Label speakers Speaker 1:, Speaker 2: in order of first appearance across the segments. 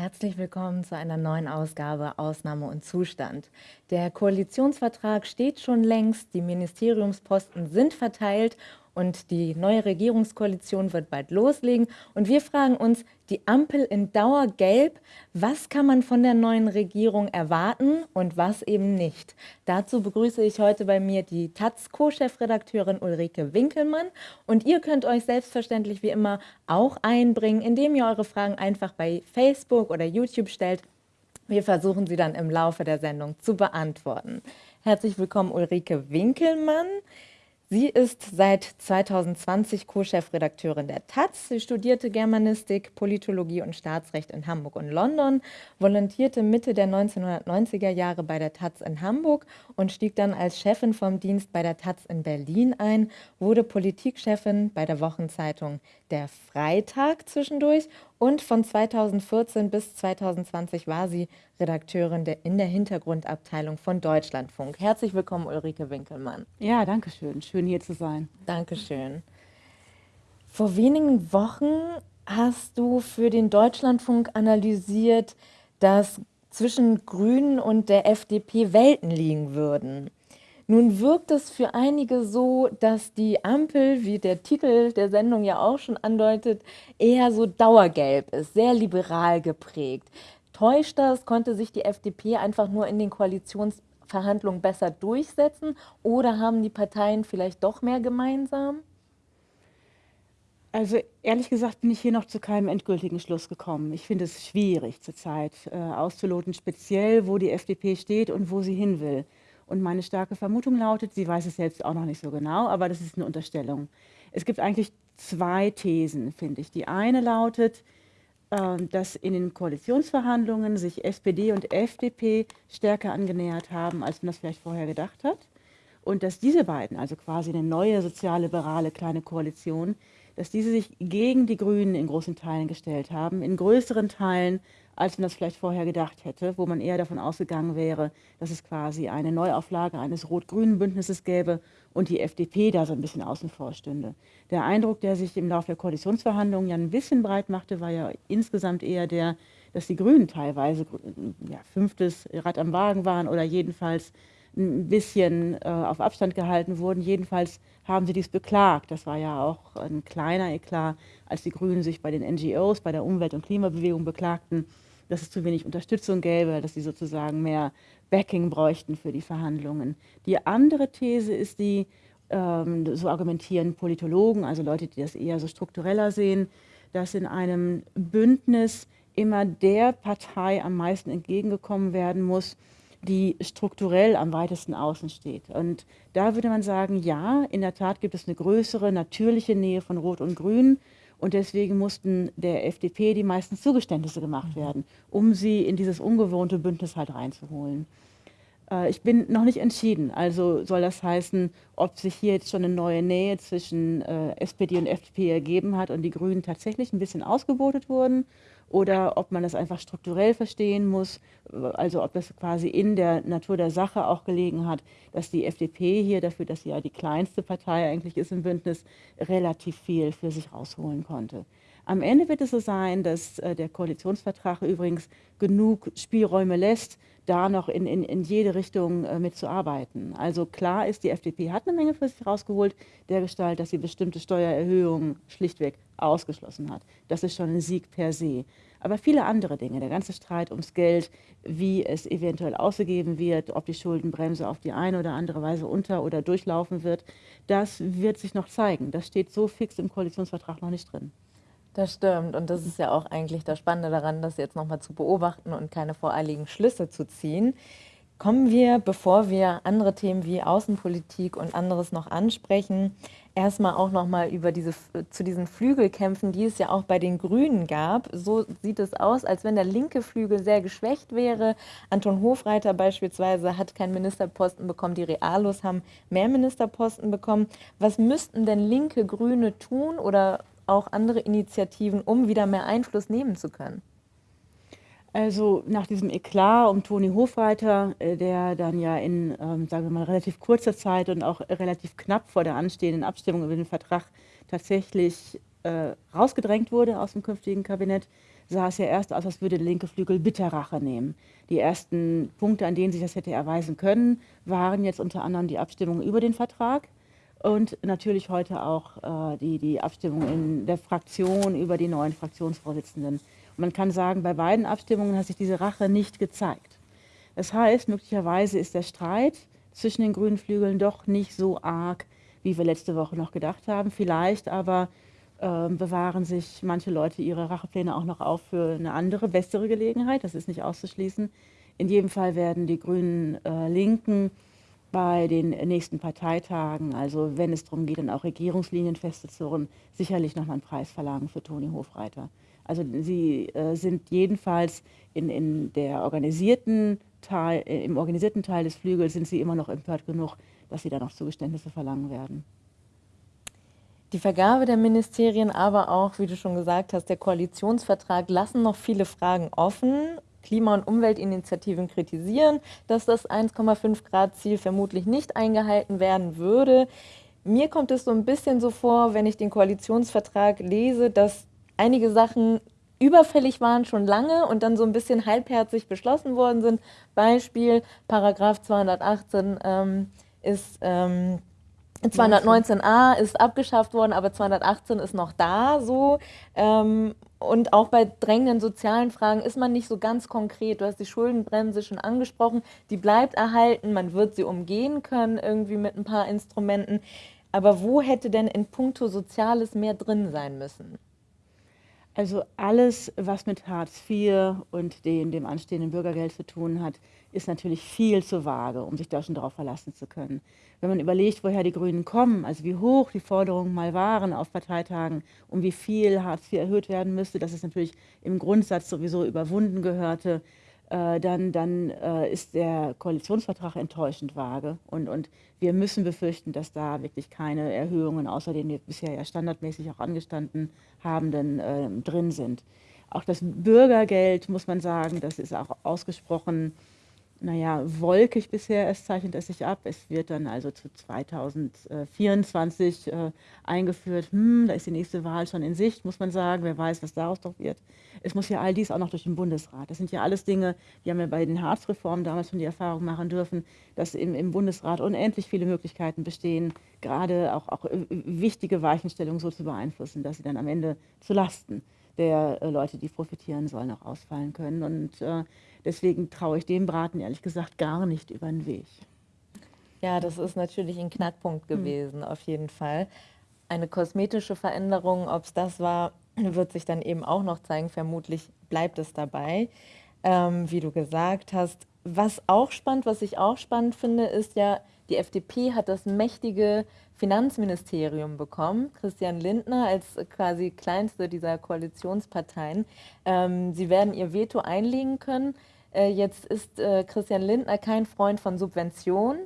Speaker 1: Herzlich willkommen zu einer neuen Ausgabe Ausnahme und Zustand. Der Koalitionsvertrag steht schon längst, die Ministeriumsposten sind verteilt und die neue Regierungskoalition wird bald loslegen. Und wir fragen uns, die Ampel in Dauergelb, was kann man von der neuen Regierung erwarten und was eben nicht? Dazu begrüße ich heute bei mir die taz Co-Chefredakteurin Ulrike Winkelmann. Und ihr könnt euch selbstverständlich wie immer auch einbringen, indem ihr eure Fragen einfach bei Facebook oder YouTube stellt. Wir versuchen sie dann im Laufe der Sendung zu beantworten. Herzlich willkommen Ulrike Winkelmann. Sie ist seit 2020 Co-Chefredakteurin der Taz. Sie studierte Germanistik, Politologie und Staatsrecht in Hamburg und London, volontierte Mitte der 1990er Jahre bei der Taz in Hamburg und stieg dann als Chefin vom Dienst bei der Taz in Berlin ein, wurde Politikchefin bei der Wochenzeitung Der Freitag zwischendurch und von 2014 bis 2020 war sie Redakteurin der, in der Hintergrundabteilung von Deutschlandfunk. Herzlich willkommen, Ulrike Winkelmann.
Speaker 2: Ja, danke schön. Schön hier zu sein.
Speaker 1: Dankeschön. Vor wenigen Wochen hast du für den Deutschlandfunk analysiert, dass zwischen Grünen und der FDP Welten liegen würden. Nun wirkt es für einige so, dass die Ampel, wie der Titel der Sendung ja auch schon andeutet, eher so dauergelb ist, sehr liberal geprägt. Täuscht das? Konnte sich die FDP einfach nur in den Koalitionsverhandlungen besser durchsetzen oder haben die Parteien vielleicht doch mehr gemeinsam?
Speaker 2: Also ehrlich gesagt bin ich hier noch zu keinem endgültigen Schluss gekommen. Ich finde es schwierig zurzeit äh, auszuloten, speziell wo die FDP steht und wo sie hin will. Und meine starke Vermutung lautet, sie weiß es selbst auch noch nicht so genau, aber das ist eine Unterstellung. Es gibt eigentlich zwei Thesen, finde ich. Die eine lautet, ähm, dass in den Koalitionsverhandlungen sich SPD und FDP stärker angenähert haben, als man das vielleicht vorher gedacht hat. Und dass diese beiden, also quasi eine neue sozialliberale kleine Koalition, dass diese sich gegen die Grünen in großen Teilen gestellt haben, in größeren Teilen als man das vielleicht vorher gedacht hätte, wo man eher davon ausgegangen wäre, dass es quasi eine Neuauflage eines rot-grünen Bündnisses gäbe und die FDP da so ein bisschen außen vor stünde. Der Eindruck, der sich im Laufe der Koalitionsverhandlungen ja ein bisschen breit machte, war ja insgesamt eher der, dass die Grünen teilweise ja, fünftes Rad am Wagen waren oder jedenfalls ein bisschen äh, auf Abstand gehalten wurden. Jedenfalls haben sie dies beklagt. Das war ja auch ein kleiner Eklat, als die Grünen sich bei den NGOs, bei der Umwelt- und Klimabewegung beklagten, dass es zu wenig Unterstützung gäbe, dass sie sozusagen mehr Backing bräuchten für die Verhandlungen. Die andere These ist die, ähm, so argumentieren Politologen, also Leute, die das eher so struktureller sehen, dass in einem Bündnis immer der Partei am meisten entgegengekommen werden muss, die strukturell am weitesten außen steht. Und da würde man sagen, ja, in der Tat gibt es eine größere natürliche Nähe von Rot und Grün und deswegen mussten der FDP die meisten Zugeständnisse gemacht mhm. werden, um sie in dieses ungewohnte Bündnis halt reinzuholen. Äh, ich bin noch nicht entschieden. Also soll das heißen, ob sich hier jetzt schon eine neue Nähe zwischen äh, SPD und FDP ergeben hat und die Grünen tatsächlich ein bisschen ausgebotet wurden oder ob man das einfach strukturell verstehen muss, also ob das quasi in der Natur der Sache auch gelegen hat, dass die FDP hier dafür, dass sie ja die kleinste Partei eigentlich ist im Bündnis, relativ viel für sich rausholen konnte. Am Ende wird es so sein, dass äh, der Koalitionsvertrag übrigens genug Spielräume lässt, da noch in, in, in jede Richtung äh, mitzuarbeiten. Also klar ist, die FDP hat eine Menge für sich rausgeholt, der Gestalt, dass sie bestimmte Steuererhöhungen schlichtweg ausgeschlossen hat. Das ist schon ein Sieg per se. Aber viele andere Dinge, der ganze Streit ums Geld, wie es eventuell ausgegeben wird, ob die Schuldenbremse auf die eine oder andere Weise unter- oder durchlaufen wird, das wird sich noch zeigen. Das steht so fix im Koalitionsvertrag noch nicht drin.
Speaker 1: Das stimmt und das ist ja auch eigentlich das Spannende daran, das jetzt nochmal zu beobachten und keine voreiligen Schlüsse zu ziehen. Kommen wir, bevor wir andere Themen wie Außenpolitik und anderes noch ansprechen, erstmal auch nochmal diese, zu diesen Flügelkämpfen, die es ja auch bei den Grünen gab. So sieht es aus, als wenn der linke Flügel sehr geschwächt wäre. Anton Hofreiter beispielsweise hat keinen Ministerposten bekommen, die Realos haben mehr Ministerposten bekommen. Was müssten denn linke Grüne tun oder auch andere Initiativen, um wieder mehr Einfluss nehmen zu können?
Speaker 2: Also nach diesem Eklat um Toni Hofreiter, äh, der dann ja in, ähm, sagen wir mal, relativ kurzer Zeit und auch relativ knapp vor der anstehenden Abstimmung über den Vertrag tatsächlich äh, rausgedrängt wurde aus dem künftigen Kabinett, sah es ja erst aus, als würde der linke Flügel Bitterrache nehmen. Die ersten Punkte, an denen sich das hätte erweisen können, waren jetzt unter anderem die Abstimmung über den Vertrag und natürlich heute auch äh, die, die Abstimmung in der Fraktion über die neuen Fraktionsvorsitzenden. Und man kann sagen, bei beiden Abstimmungen hat sich diese Rache nicht gezeigt. Das heißt, möglicherweise ist der Streit zwischen den grünen Flügeln doch nicht so arg, wie wir letzte Woche noch gedacht haben. Vielleicht aber äh, bewahren sich manche Leute ihre Rachepläne auch noch auf für eine andere, bessere Gelegenheit. Das ist nicht auszuschließen. In jedem Fall werden die grünen äh, Linken bei den nächsten Parteitagen, also wenn es darum geht, dann auch Regierungslinien festzuzurren, sicherlich nochmal einen Preis verlangen für Toni Hofreiter. Also sie äh, sind jedenfalls in, in der organisierten Teil, äh, im organisierten Teil des Flügels sind sie immer noch empört genug, dass sie da noch Zugeständnisse verlangen werden.
Speaker 1: Die Vergabe der Ministerien, aber auch, wie du schon gesagt hast, der Koalitionsvertrag lassen noch viele Fragen offen. Klima- und Umweltinitiativen kritisieren, dass das 1,5 Grad Ziel vermutlich nicht eingehalten werden würde. Mir kommt es so ein bisschen so vor, wenn ich den Koalitionsvertrag lese, dass einige Sachen überfällig waren schon lange und dann so ein bisschen halbherzig beschlossen worden sind. Beispiel Paragraph 218 ähm, ist ähm, 219a ist abgeschafft worden, aber 218 ist noch da so. Ähm, und auch bei drängenden sozialen Fragen ist man nicht so ganz konkret. Du hast die Schuldenbremse schon angesprochen, die bleibt erhalten, man wird sie umgehen können irgendwie mit ein paar Instrumenten. Aber wo hätte denn in puncto Soziales mehr drin sein müssen?
Speaker 2: Also alles, was mit Hartz IV und dem, dem anstehenden Bürgergeld zu tun hat, ist natürlich viel zu vage, um sich da schon darauf verlassen zu können. Wenn man überlegt, woher die Grünen kommen, also wie hoch die Forderungen mal waren auf Parteitagen, um wie viel Hartz IV erhöht werden müsste, dass es natürlich im Grundsatz sowieso überwunden gehörte, dann, dann äh, ist der Koalitionsvertrag enttäuschend vage. Und, und wir müssen befürchten, dass da wirklich keine Erhöhungen, außer denen wir bisher ja standardmäßig auch angestanden haben, denn, äh, drin sind. Auch das Bürgergeld, muss man sagen, das ist auch ausgesprochen naja, wolkig bisher, es zeichnet es sich ab. Es wird dann also zu 2024 äh, eingeführt. Hm, da ist die nächste Wahl schon in Sicht, muss man sagen. Wer weiß, was daraus doch wird. Es muss ja all dies auch noch durch den Bundesrat. Das sind ja alles Dinge, die haben wir bei den Harzreformen damals schon die Erfahrung machen dürfen, dass im, im Bundesrat unendlich viele Möglichkeiten bestehen, gerade auch, auch äh, wichtige Weichenstellungen so zu beeinflussen, dass sie dann am Ende zu Lasten der äh, Leute, die profitieren sollen, auch ausfallen können. Und äh, deswegen traue ich dem Braten ehrlich gesagt gar nicht über den Weg.
Speaker 1: Ja, das ist natürlich ein Knackpunkt hm. gewesen, mhm. auf jeden Fall. Eine kosmetische Veränderung, ob es das war, wird sich dann eben auch noch zeigen. Vermutlich bleibt es dabei, ähm, wie du gesagt hast. Was auch spannend, was ich auch spannend finde, ist ja, die FDP hat das mächtige Finanzministerium bekommen, Christian Lindner als quasi kleinste dieser Koalitionsparteien. Ähm, sie werden ihr Veto einlegen können. Äh, jetzt ist äh, Christian Lindner kein Freund von Subventionen.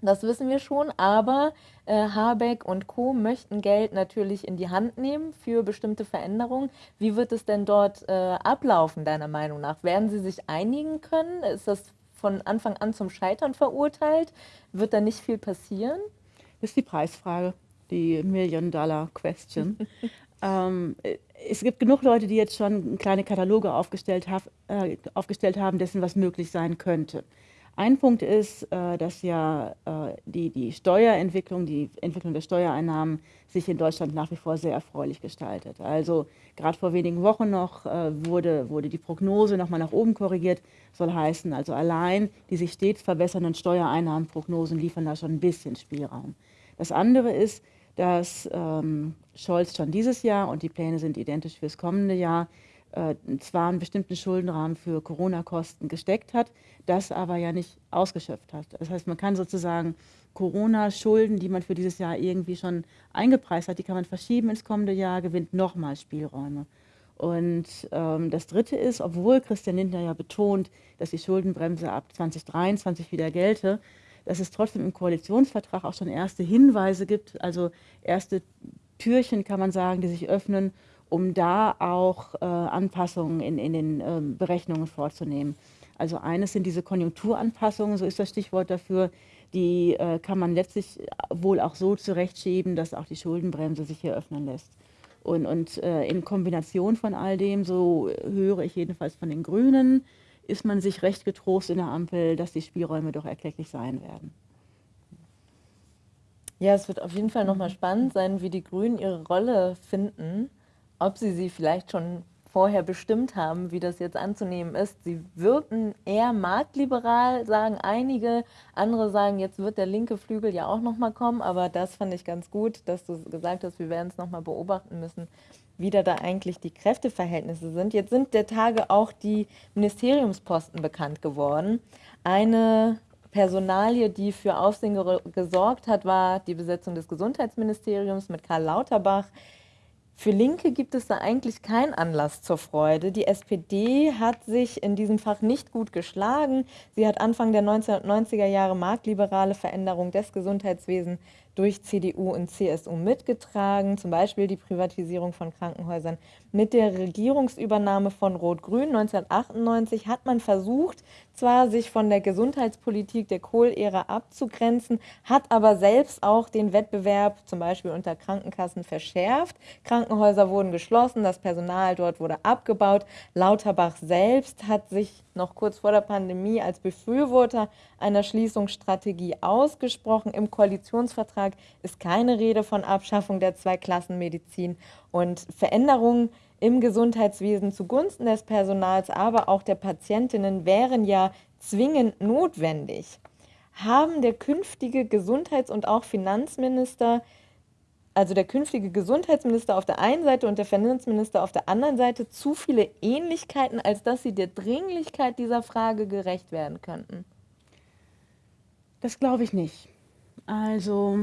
Speaker 1: Das wissen wir schon, aber äh, Habeck und Co. möchten Geld natürlich in die Hand nehmen für bestimmte Veränderungen. Wie wird es denn dort äh, ablaufen, deiner Meinung nach? Werden sie sich einigen können? Ist das von Anfang an zum Scheitern verurteilt? Wird da nicht viel passieren?
Speaker 2: Das ist die Preisfrage, die Million-Dollar-Question. ähm, es gibt genug Leute, die jetzt schon kleine Kataloge aufgestellt, hab, äh, aufgestellt haben, dessen was möglich sein könnte. Ein Punkt ist, äh, dass ja äh, die, die Steuerentwicklung, die Entwicklung der Steuereinnahmen sich in Deutschland nach wie vor sehr erfreulich gestaltet. Also gerade vor wenigen Wochen noch äh, wurde, wurde die Prognose nochmal nach oben korrigiert, soll heißen, also allein die sich stets verbessernden Steuereinnahmenprognosen liefern da schon ein bisschen Spielraum. Das andere ist, dass ähm, Scholz schon dieses Jahr, und die Pläne sind identisch fürs kommende Jahr, äh, zwar einen bestimmten Schuldenrahmen für Corona-Kosten gesteckt hat, das aber ja nicht ausgeschöpft hat. Das heißt, man kann sozusagen Corona-Schulden, die man für dieses Jahr irgendwie schon eingepreist hat, die kann man verschieben ins kommende Jahr, gewinnt nochmal Spielräume. Und ähm, das Dritte ist, obwohl Christian Lindner ja betont, dass die Schuldenbremse ab 2023 wieder gelte, dass es trotzdem im Koalitionsvertrag auch schon erste Hinweise gibt, also erste Türchen, kann man sagen, die sich öffnen, um da auch äh, Anpassungen in, in den äh, Berechnungen vorzunehmen. Also eines sind diese Konjunkturanpassungen, so ist das Stichwort dafür, die äh, kann man letztlich wohl auch so zurechtschieben, dass auch die Schuldenbremse sich hier öffnen lässt. Und, und äh, in Kombination von all dem, so höre ich jedenfalls von den Grünen, ist man sich recht getrost in der Ampel, dass die Spielräume doch erklecklich sein werden.
Speaker 1: Ja, es wird auf jeden Fall nochmal spannend sein, wie die Grünen ihre Rolle finden, ob sie sie vielleicht schon vorher bestimmt haben, wie das jetzt anzunehmen ist. Sie wirken eher marktliberal, sagen einige. Andere sagen, jetzt wird der linke Flügel ja auch nochmal kommen. Aber das fand ich ganz gut, dass du gesagt hast, wir werden es nochmal beobachten müssen, wie da, eigentlich die Kräfteverhältnisse sind. Jetzt sind der Tage auch die Ministeriumsposten bekannt geworden. Eine Personalie, die für Aufsehen gesorgt hat, war die Besetzung des Gesundheitsministeriums mit Karl Lauterbach. Für Linke gibt es da eigentlich keinen Anlass zur Freude. Die SPD hat sich in diesem Fach nicht gut geschlagen. Sie hat Anfang der 1990er Jahre marktliberale Veränderung des Gesundheitswesens durch CDU und CSU mitgetragen, zum Beispiel die Privatisierung von Krankenhäusern. Mit der Regierungsübernahme von Rot-Grün 1998 hat man versucht, zwar sich von der Gesundheitspolitik der Kohl-Ära abzugrenzen, hat aber selbst auch den Wettbewerb zum Beispiel unter Krankenkassen verschärft. Krankenhäuser wurden geschlossen, das Personal dort wurde abgebaut. Lauterbach selbst hat sich noch kurz vor der Pandemie als Befürworter einer Schließungsstrategie ausgesprochen. Im Koalitionsvertrag ist keine Rede von Abschaffung der Zweiklassenmedizin und Veränderungen im Gesundheitswesen zugunsten des Personals, aber auch der Patientinnen wären ja zwingend notwendig. Haben der künftige Gesundheits- und auch Finanzminister also der künftige Gesundheitsminister auf der einen Seite und der Finanzminister auf der anderen Seite zu viele Ähnlichkeiten, als dass sie der Dringlichkeit dieser Frage gerecht werden könnten?
Speaker 2: Das glaube ich nicht. Also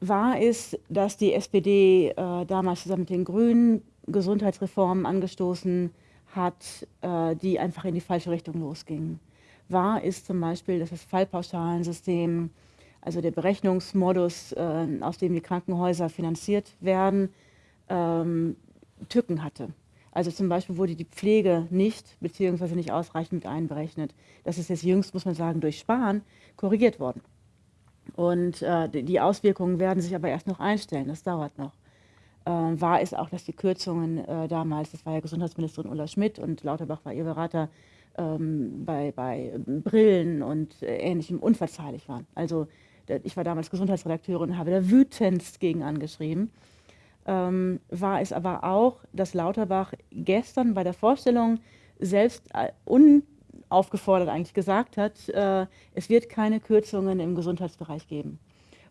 Speaker 2: wahr ist, dass die SPD äh, damals zusammen mit den Grünen Gesundheitsreformen angestoßen hat, äh, die einfach in die falsche Richtung losgingen. Wahr ist zum Beispiel, dass das Fallpauschalensystem also der Berechnungsmodus, äh, aus dem die Krankenhäuser finanziert werden, ähm, Tücken hatte. Also zum Beispiel wurde die Pflege nicht bzw. nicht ausreichend mit einberechnet. Das ist jetzt jüngst, muss man sagen, durch Sparen korrigiert worden. Und äh, die Auswirkungen werden sich aber erst noch einstellen, das dauert noch. Äh, wahr ist auch, dass die Kürzungen äh, damals, das war ja Gesundheitsministerin Ulla Schmidt und Lauterbach war ihr Berater, ähm, bei, bei Brillen und äh, Ähnlichem unverzeihlich waren. Also ich war damals Gesundheitsredakteurin und habe da wütendst gegen angeschrieben, ähm, war es aber auch, dass Lauterbach gestern bei der Vorstellung selbst äh, unaufgefordert eigentlich gesagt hat, äh, es wird keine Kürzungen im Gesundheitsbereich geben.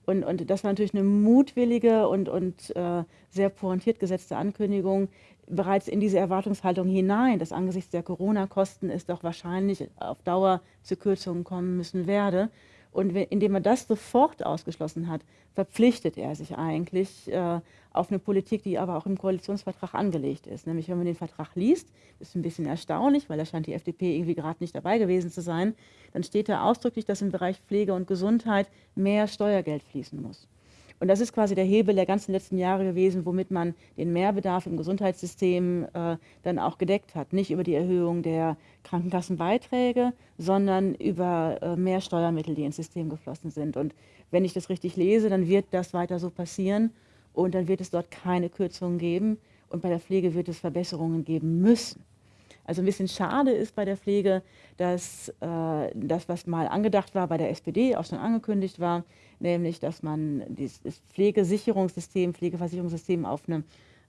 Speaker 2: Und, und das war natürlich eine mutwillige und, und äh, sehr pointiert gesetzte Ankündigung, bereits in diese Erwartungshaltung hinein, dass angesichts der Corona-Kosten es doch wahrscheinlich auf Dauer zu Kürzungen kommen müssen werde. Und indem er das sofort ausgeschlossen hat, verpflichtet er sich eigentlich äh, auf eine Politik, die aber auch im Koalitionsvertrag angelegt ist. Nämlich, wenn man den Vertrag liest, ist ein bisschen erstaunlich, weil da scheint die FDP irgendwie gerade nicht dabei gewesen zu sein, dann steht da ausdrücklich, dass im Bereich Pflege und Gesundheit mehr Steuergeld fließen muss. Und das ist quasi der Hebel der ganzen letzten Jahre gewesen, womit man den Mehrbedarf im Gesundheitssystem äh, dann auch gedeckt hat. Nicht über die Erhöhung der Krankenkassenbeiträge, sondern über äh, mehr Steuermittel, die ins System geflossen sind. Und wenn ich das richtig lese, dann wird das weiter so passieren und dann wird es dort keine Kürzungen geben und bei der Pflege wird es Verbesserungen geben müssen. Also ein bisschen schade ist bei der Pflege, dass äh, das, was mal angedacht war, bei der SPD auch schon angekündigt war, nämlich dass man das Pflegesicherungssystem, Pflegeversicherungssystem auf eine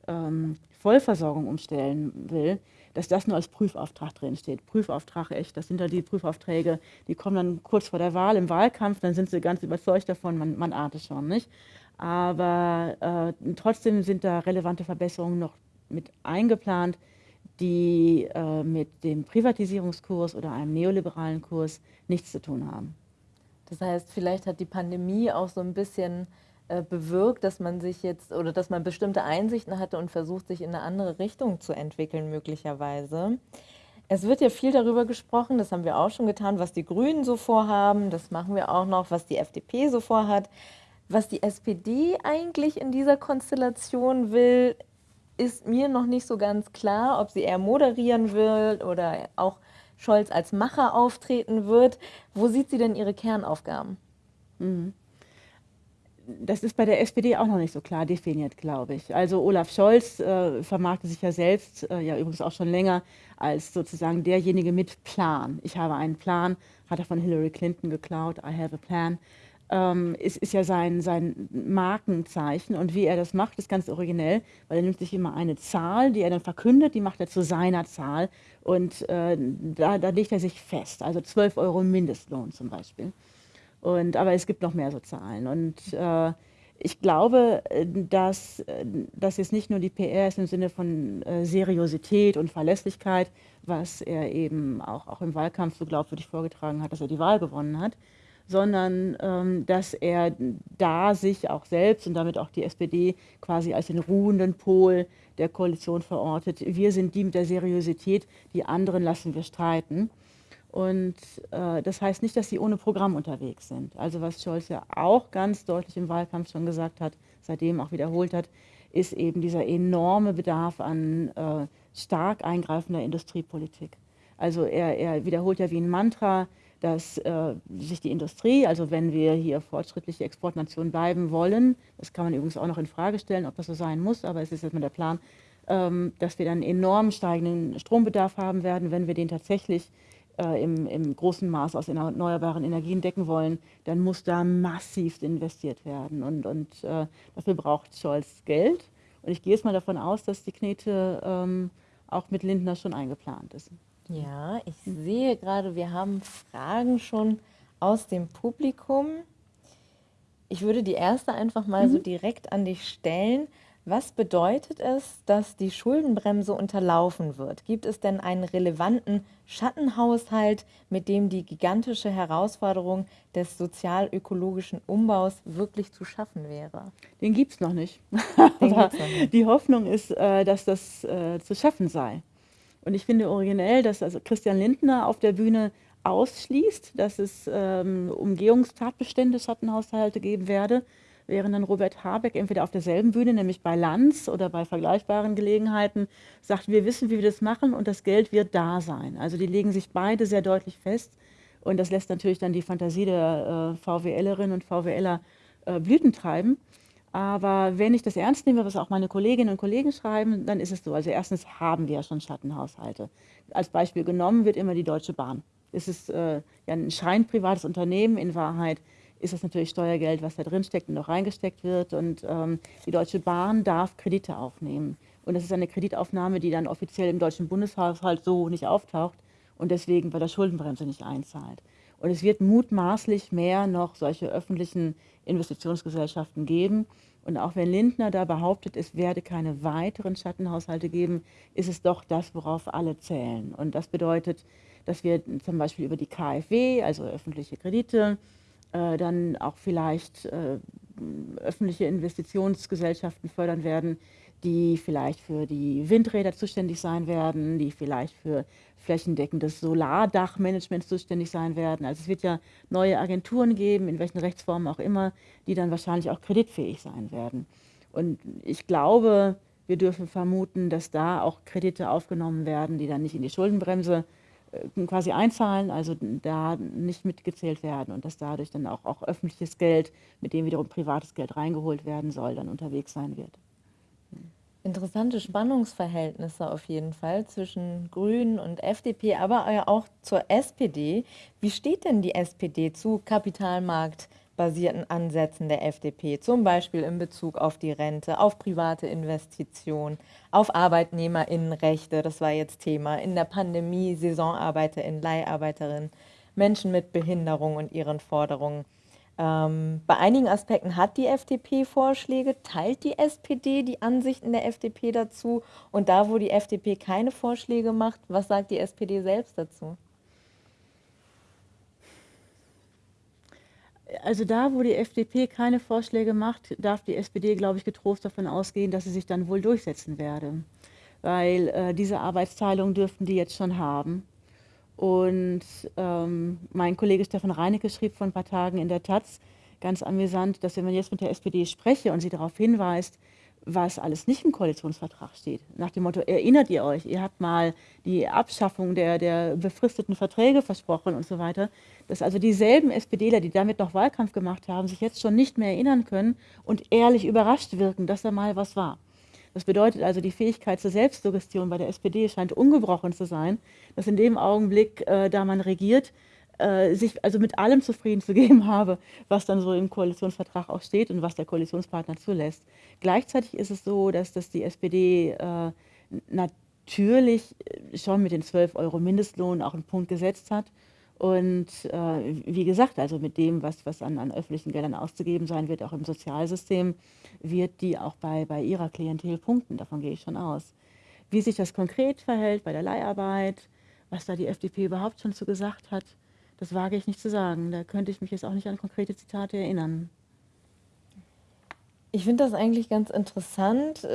Speaker 2: ähm, Vollversorgung umstellen will, dass das nur als Prüfauftrag drin steht. Prüfauftrag echt, das sind dann die Prüfaufträge, die kommen dann kurz vor der Wahl im Wahlkampf, dann sind sie ganz überzeugt davon, man, man ahnt es schon, nicht? Aber äh, trotzdem sind da relevante Verbesserungen noch mit eingeplant, die äh, mit dem Privatisierungskurs oder einem neoliberalen Kurs nichts zu tun haben.
Speaker 1: Das heißt, vielleicht hat die Pandemie auch so ein bisschen äh, bewirkt, dass man sich jetzt oder dass man bestimmte Einsichten hatte und versucht, sich in eine andere Richtung zu entwickeln, möglicherweise. Es wird ja viel darüber gesprochen, das haben wir auch schon getan, was die Grünen so vorhaben, das machen wir auch noch, was die FDP so vorhat. Was die SPD eigentlich in dieser Konstellation will, ist mir noch nicht so ganz klar, ob sie eher moderieren will oder auch Scholz als Macher auftreten wird. Wo sieht sie denn ihre Kernaufgaben? Mhm.
Speaker 2: das ist bei der SPD auch noch nicht so klar definiert, glaube ich. Also Olaf Scholz äh, vermarktet sich ja selbst, äh, ja übrigens auch schon länger, als sozusagen derjenige mit Plan. Ich habe einen Plan, hat er von Hillary Clinton geklaut, I have a plan. Ähm, ist, ist ja sein, sein Markenzeichen und wie er das macht, ist ganz originell, weil er nimmt sich immer eine Zahl, die er dann verkündet, die macht er zu seiner Zahl und äh, da, da legt er sich fest, also 12 Euro Mindestlohn zum Beispiel. Und, aber es gibt noch mehr so Zahlen. Und äh, ich glaube, äh, dass äh, das jetzt nicht nur die PR ist im Sinne von äh, Seriosität und Verlässlichkeit, was er eben auch, auch im Wahlkampf so glaubwürdig vorgetragen hat, dass er die Wahl gewonnen hat, sondern ähm, dass er da sich auch selbst und damit auch die SPD quasi als den ruhenden Pol der Koalition verortet. Wir sind die mit der Seriosität, die anderen lassen wir streiten. Und äh, das heißt nicht, dass sie ohne Programm unterwegs sind. Also was Scholz ja auch ganz deutlich im Wahlkampf schon gesagt hat, seitdem auch wiederholt hat, ist eben dieser enorme Bedarf an äh, stark eingreifender Industriepolitik. Also er, er, wiederholt ja wie ein Mantra, dass äh, sich die Industrie, also wenn wir hier fortschrittliche Exportnation bleiben wollen, das kann man übrigens auch noch in Frage stellen, ob das so sein muss, aber es ist jetzt mal der Plan, ähm, dass wir dann enorm steigenden Strombedarf haben werden, wenn wir den tatsächlich äh, im, im, großen Maß aus erneuerbaren Energien decken wollen, dann muss da massiv investiert werden. Und, und äh, dafür braucht Scholz Geld. Und ich gehe jetzt mal davon aus, dass die Knete ähm, auch mit Lindner schon eingeplant ist.
Speaker 1: Ja, ich sehe gerade, wir haben Fragen schon aus dem Publikum. Ich würde die erste einfach mal mhm. so direkt an dich stellen. Was bedeutet es, dass die Schuldenbremse unterlaufen wird? Gibt es denn einen relevanten Schattenhaushalt, mit dem die gigantische Herausforderung des sozial-ökologischen Umbaus wirklich zu schaffen wäre?
Speaker 2: Den gibt es noch nicht. noch nicht. Die Hoffnung ist, äh, dass das äh, zu schaffen sei. Und ich finde originell, dass also Christian Lindner auf der Bühne ausschließt, dass es ähm, Umgehungstatbestände, Schattenhaushalte geben werde während dann Robert Habeck entweder auf derselben Bühne, nämlich bei Lanz oder bei vergleichbaren Gelegenheiten, sagt, wir wissen, wie wir das machen und das Geld wird da sein. Also die legen sich beide sehr deutlich fest und das lässt natürlich dann die Fantasie der äh, VWLerinnen und VWLer äh, Blüten treiben. Aber wenn ich das ernst nehme, was auch meine Kolleginnen und Kollegen schreiben, dann ist es so. Also erstens haben wir ja schon Schattenhaushalte. Als Beispiel genommen wird immer die Deutsche Bahn. Es ist äh, ja ein scheinprivates Unternehmen, in Wahrheit ist das natürlich Steuergeld, was da drin steckt und noch reingesteckt wird. Und ähm, die Deutsche Bahn darf Kredite aufnehmen. Und das ist eine Kreditaufnahme, die dann offiziell im deutschen Bundeshaushalt so nicht auftaucht und deswegen bei der Schuldenbremse nicht einzahlt. Und es wird mutmaßlich mehr noch solche öffentlichen Investitionsgesellschaften geben. Und auch wenn Lindner da behauptet, es werde keine weiteren Schattenhaushalte geben, ist es doch das, worauf alle zählen. Und das bedeutet, dass wir zum Beispiel über die KfW, also öffentliche Kredite, äh, dann auch vielleicht äh, öffentliche Investitionsgesellschaften fördern werden, die vielleicht für die Windräder zuständig sein werden, die vielleicht für flächendeckendes Solardachmanagement zuständig sein werden. Also es wird ja neue Agenturen geben, in welchen Rechtsformen auch immer, die dann wahrscheinlich auch kreditfähig sein werden. Und ich glaube, wir dürfen vermuten, dass da auch Kredite aufgenommen werden, die dann nicht in die Schuldenbremse äh, quasi einzahlen, also da nicht mitgezählt werden und dass dadurch dann auch, auch öffentliches Geld, mit dem wiederum privates Geld reingeholt werden soll, dann unterwegs sein wird.
Speaker 1: Interessante Spannungsverhältnisse auf jeden Fall zwischen Grünen und FDP, aber auch zur SPD. Wie steht denn die SPD zu Kapitalmarkt? basierten Ansätzen der FDP, zum Beispiel in Bezug auf die Rente, auf private Investitionen, auf Arbeitnehmerinnenrechte, das war jetzt Thema, in der Pandemie, Saisonarbeiterinnen, Leiharbeiterinnen, Menschen mit Behinderung und ihren Forderungen. Ähm, bei einigen Aspekten hat die FDP Vorschläge, teilt die SPD die Ansichten der FDP dazu und da, wo die FDP keine Vorschläge macht, was sagt die SPD selbst dazu?
Speaker 2: also da, wo die FDP keine Vorschläge macht, darf die SPD, glaube ich, getrost davon ausgehen, dass sie sich dann wohl durchsetzen werde. Weil äh, diese Arbeitsteilung dürften die jetzt schon haben. Und ähm, mein Kollege Stefan Reinecke schrieb vor ein paar Tagen in der Taz, ganz amüsant, dass wenn man jetzt mit der SPD spreche und sie darauf hinweist, was alles nicht im Koalitionsvertrag steht. Nach dem Motto, erinnert ihr euch, ihr habt mal die Abschaffung der, der befristeten Verträge versprochen und so weiter, dass also dieselben SPDler, die damit noch Wahlkampf gemacht haben, sich jetzt schon nicht mehr erinnern können und ehrlich überrascht wirken, dass da mal was war. Das bedeutet also, die Fähigkeit zur Selbstsuggestion bei der SPD scheint ungebrochen zu sein, dass in dem Augenblick, äh, da man regiert, äh, sich also mit allem zufrieden zu geben habe, was dann so im Koalitionsvertrag auch steht und was der Koalitionspartner zulässt. Gleichzeitig ist es so, dass das die SPD äh, natürlich schon mit den 12 Euro Mindestlohn auch einen Punkt gesetzt hat. Und äh, wie gesagt, also mit dem, was, was an, an öffentlichen Geldern auszugeben sein wird, auch im Sozialsystem, wird die auch bei, bei ihrer Klientel punkten. Davon gehe ich schon aus. Wie sich das konkret verhält bei der Leiharbeit, was da die FDP überhaupt schon zu gesagt hat, das wage ich nicht zu sagen. Da könnte ich mich jetzt auch nicht an konkrete Zitate erinnern.
Speaker 1: Ich finde das eigentlich ganz interessant.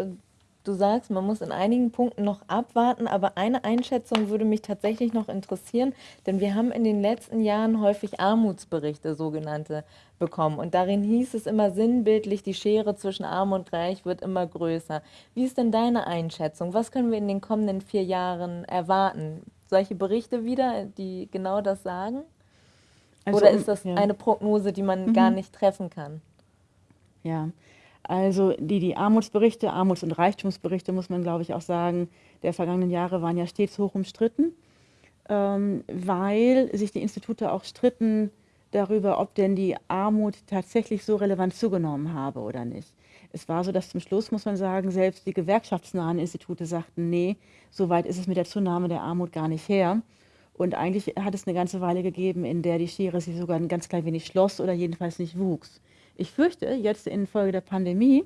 Speaker 1: Du sagst, man muss in einigen Punkten noch abwarten, aber eine Einschätzung würde mich tatsächlich noch interessieren, denn wir haben in den letzten Jahren häufig Armutsberichte, sogenannte, bekommen. Und darin hieß es immer sinnbildlich, die Schere zwischen Arm und Reich wird immer größer. Wie ist denn deine Einschätzung? Was können wir in den kommenden vier Jahren erwarten? Solche Berichte wieder, die genau das sagen? Also, Oder ist das ja. eine Prognose, die man mhm. gar nicht treffen kann?
Speaker 2: Ja, also die, die Armutsberichte, Armuts- und Reichtumsberichte, muss man glaube ich auch sagen, der vergangenen Jahre waren ja stets hoch umstritten, ähm, weil sich die Institute auch stritten darüber, ob denn die Armut tatsächlich so relevant zugenommen habe oder nicht. Es war so, dass zum Schluss, muss man sagen, selbst die gewerkschaftsnahen Institute sagten, nee, so weit ist es mit der Zunahme der Armut gar nicht her. Und eigentlich hat es eine ganze Weile gegeben, in der die Schere sich sogar ein ganz klein wenig schloss oder jedenfalls nicht wuchs. Ich fürchte, jetzt infolge der Pandemie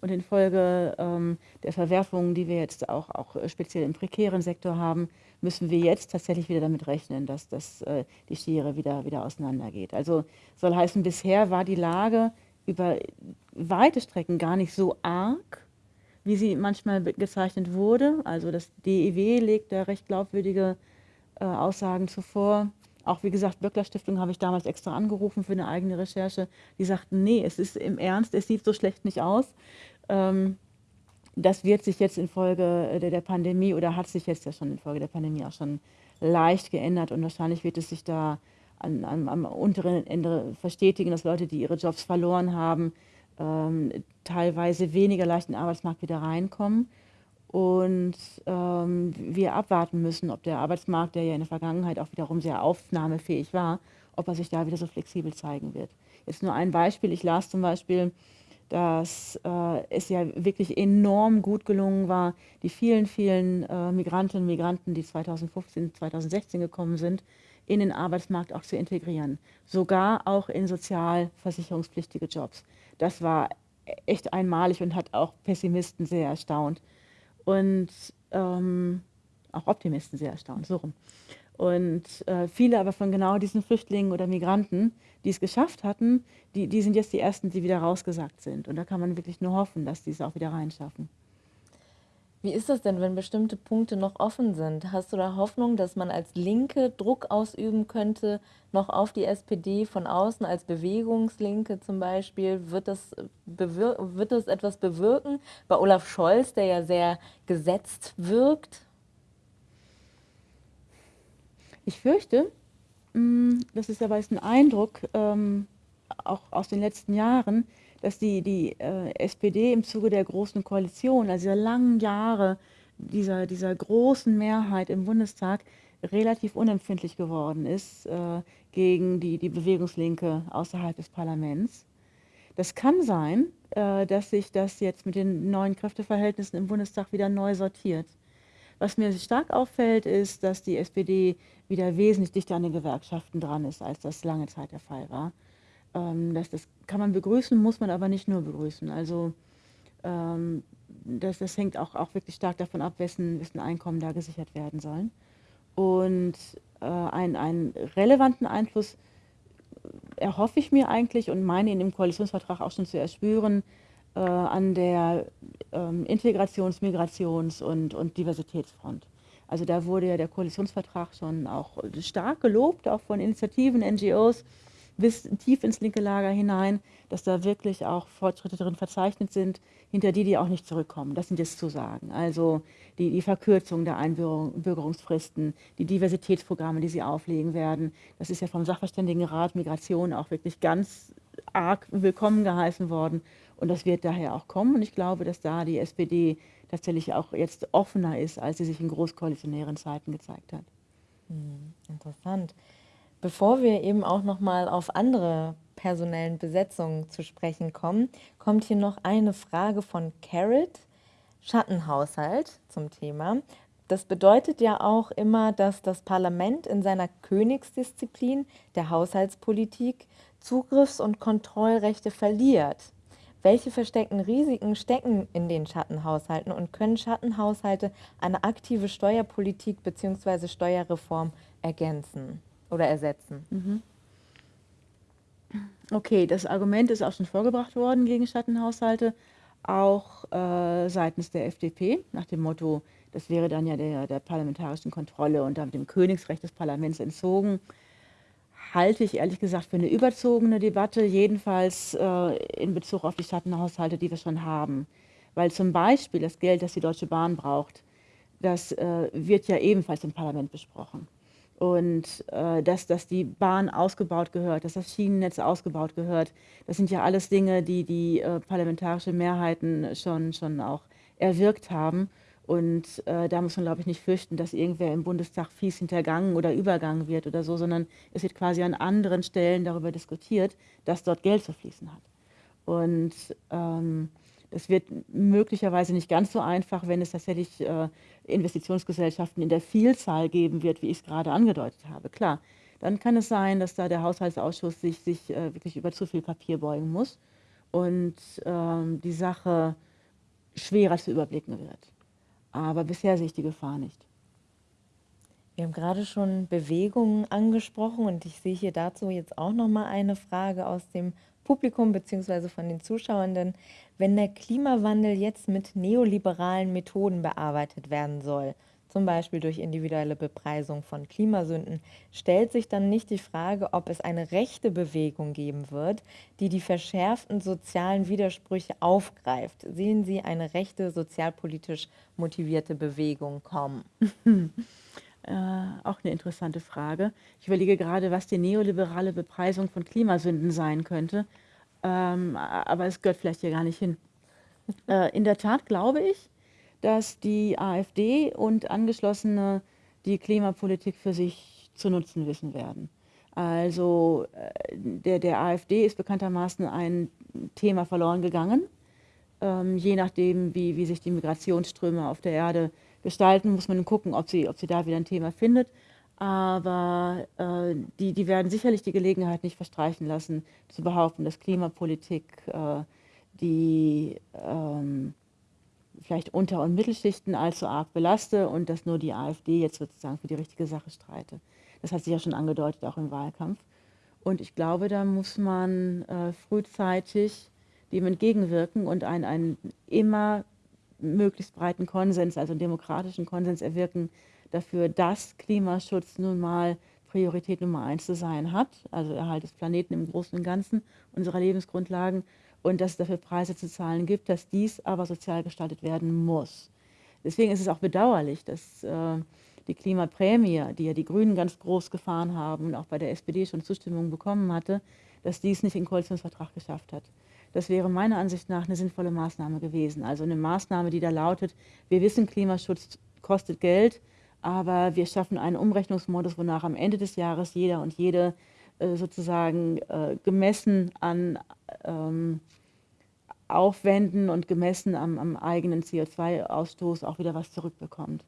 Speaker 2: und infolge ähm, der Verwerfungen, die wir jetzt auch, auch speziell im prekären Sektor haben, müssen wir jetzt tatsächlich wieder damit rechnen, dass das, äh, die Schere wieder, wieder auseinandergeht. Also soll heißen, bisher war die Lage über weite Strecken gar nicht so arg, wie sie manchmal gezeichnet wurde. Also das DEW legt da recht glaubwürdige äh, Aussagen zuvor. Auch wie gesagt, Böckler Stiftung habe ich damals extra angerufen für eine eigene Recherche. Die sagten, nee, es ist im Ernst, es sieht so schlecht nicht aus. Ähm, das wird sich jetzt infolge der, der Pandemie oder hat sich jetzt ja schon infolge der Pandemie auch schon leicht geändert und wahrscheinlich wird es sich da an, an, am unteren Ende verstetigen, dass Leute, die ihre Jobs verloren haben, ähm, teilweise weniger leicht in den Arbeitsmarkt wieder reinkommen und ähm, wir abwarten müssen, ob der Arbeitsmarkt, der ja in der Vergangenheit auch wiederum sehr aufnahmefähig war, ob er sich da wieder so flexibel zeigen wird. Jetzt nur ein Beispiel. Ich las zum Beispiel, dass äh, es ja wirklich enorm gut gelungen war, die vielen, vielen äh, Migrantinnen und Migranten, die 2015, 2016 gekommen sind, in den Arbeitsmarkt auch zu integrieren. Sogar auch in sozialversicherungspflichtige Jobs. Das war echt einmalig und hat auch Pessimisten sehr erstaunt und ähm, auch Optimisten sehr erstaunt, so rum. Und äh, viele aber von genau diesen Flüchtlingen oder Migranten, die es geschafft hatten, die, die sind jetzt die Ersten, die wieder rausgesagt sind. Und da kann man wirklich nur hoffen, dass die es auch wieder reinschaffen.
Speaker 1: Wie ist das denn, wenn bestimmte Punkte noch offen sind? Hast du da Hoffnung, dass man als Linke Druck ausüben könnte, noch auf die SPD von außen, als Bewegungslinke zum Beispiel? Wird das, wird das etwas bewirken? Bei Olaf Scholz, der ja sehr gesetzt wirkt?
Speaker 2: Ich fürchte, mm, das ist aber ein Eindruck, ähm, auch aus den letzten Jahren, dass die, die äh, SPD im Zuge der Großen Koalition, also der langen Jahre dieser, dieser großen Mehrheit im Bundestag, relativ unempfindlich geworden ist äh, gegen die, die Bewegungslinke außerhalb des Parlaments. Das kann sein, äh, dass sich das jetzt mit den neuen Kräfteverhältnissen im Bundestag wieder neu sortiert. Was mir stark auffällt, ist, dass die SPD wieder wesentlich dichter an den Gewerkschaften dran ist, als das lange Zeit der Fall war. Ähm, das, das kann man begrüßen, muss man aber nicht nur begrüßen. Also ähm, das, das hängt auch, auch wirklich stark davon ab, wessen, wessen Einkommen da gesichert werden sollen. Und äh, einen, einen relevanten Einfluss erhoffe ich mir eigentlich und meine ihn im Koalitionsvertrag auch schon zu erspüren, äh, an der ähm, Integrations-, Migrations- und, und Diversitätsfront. Also da wurde ja der Koalitionsvertrag schon auch stark gelobt, auch von Initiativen, NGOs, bis tief ins linke Lager hinein, dass da wirklich auch Fortschritte drin verzeichnet sind, hinter die die auch nicht zurückkommen. Das sind jetzt Zusagen. Also die, die Verkürzung der Einbürgerungsfristen, die Diversitätsprogramme, die sie auflegen werden. Das ist ja vom Sachverständigenrat Migration auch wirklich ganz arg willkommen geheißen worden. Und das wird daher auch kommen. Und ich glaube, dass da die SPD tatsächlich auch jetzt offener ist, als sie sich in großkoalitionären Zeiten gezeigt hat.
Speaker 1: Hm, interessant. Bevor wir eben auch noch mal auf andere personellen Besetzungen zu sprechen kommen, kommt hier noch eine Frage von Carrot, Schattenhaushalt zum Thema. Das bedeutet ja auch immer, dass das Parlament in seiner Königsdisziplin der Haushaltspolitik Zugriffs- und Kontrollrechte verliert. Welche versteckten Risiken stecken in den Schattenhaushalten und können Schattenhaushalte eine aktive Steuerpolitik bzw. Steuerreform ergänzen oder ersetzen? Mhm.
Speaker 2: Okay, das Argument ist auch schon vorgebracht worden gegen Schattenhaushalte, auch äh, seitens der FDP, nach dem Motto, das wäre dann ja der, der parlamentarischen Kontrolle und damit dem Königsrecht des Parlaments entzogen halte ich ehrlich gesagt für eine überzogene Debatte, jedenfalls äh, in Bezug auf die Schattenhaushalte, die wir schon haben. Weil zum Beispiel das Geld, das die Deutsche Bahn braucht, das äh, wird ja ebenfalls im Parlament besprochen. Und äh, dass, dass die Bahn ausgebaut gehört, dass das Schienennetz ausgebaut gehört, das sind ja alles Dinge, die die äh, parlamentarische Mehrheiten schon, schon auch erwirkt haben. Und äh, da muss man, glaube ich, nicht fürchten, dass irgendwer im Bundestag fies hintergangen oder übergangen wird oder so, sondern es wird quasi an anderen Stellen darüber diskutiert, dass dort Geld zu fließen hat. Und ähm, das wird möglicherweise nicht ganz so einfach, wenn es tatsächlich äh, Investitionsgesellschaften in der Vielzahl geben wird, wie ich es gerade angedeutet habe. Klar, dann kann es sein, dass da der Haushaltsausschuss sich, sich äh, wirklich über zu viel Papier beugen muss und ähm, die Sache schwerer zu überblicken wird. Aber bisher sehe ich die Gefahr nicht.
Speaker 1: Wir haben gerade schon Bewegungen angesprochen und ich sehe hier dazu jetzt auch noch mal eine Frage aus dem Publikum bzw. von den Zuschauenden. Wenn der Klimawandel jetzt mit neoliberalen Methoden bearbeitet werden soll, zum Beispiel durch individuelle Bepreisung von Klimasünden, stellt sich dann nicht die Frage, ob es eine rechte Bewegung geben wird, die die verschärften sozialen Widersprüche aufgreift. Sehen Sie eine rechte, sozialpolitisch motivierte Bewegung kommen?
Speaker 2: Äh, auch eine interessante Frage. Ich überlege gerade, was die neoliberale Bepreisung von Klimasünden sein könnte, ähm, aber es gehört vielleicht hier gar nicht hin. Äh, in der Tat glaube ich, dass die AfD und Angeschlossene die Klimapolitik für sich zu nutzen wissen werden. Also äh, der, der AfD ist bekanntermaßen ein Thema verloren gegangen. Ähm, je nachdem, wie, wie sich die Migrationsströme auf der Erde gestalten, muss man gucken, ob sie, ob sie da wieder ein Thema findet. Aber äh, die, die werden sicherlich die Gelegenheit nicht verstreichen lassen, zu behaupten, dass Klimapolitik äh, die ähm, vielleicht Unter- und Mittelschichten allzu arg belaste und dass nur die AfD jetzt sozusagen für die richtige Sache streite. Das hat sich ja schon angedeutet, auch im Wahlkampf. Und ich glaube, da muss man äh, frühzeitig dem entgegenwirken und einen, einen immer möglichst breiten Konsens, also demokratischen Konsens erwirken dafür, dass Klimaschutz nun mal Priorität Nummer eins zu sein hat, also Erhalt des Planeten im Großen und Ganzen, unserer Lebensgrundlagen und dass es dafür Preise zu zahlen gibt, dass dies aber sozial gestaltet werden muss. Deswegen ist es auch bedauerlich, dass äh, die Klimaprämie, die ja die Grünen ganz groß gefahren haben und auch bei der SPD schon Zustimmung bekommen hatte, dass dies nicht in Koalitionsvertrag geschafft hat. Das wäre meiner Ansicht nach eine sinnvolle Maßnahme gewesen. Also eine Maßnahme, die da lautet, wir wissen, Klimaschutz kostet Geld, aber wir schaffen einen Umrechnungsmodus, wonach am Ende des Jahres jeder und jede äh, sozusagen äh, gemessen an ähm, Aufwänden und gemessen am, am eigenen CO2-Ausstoß auch wieder was zurückbekommt.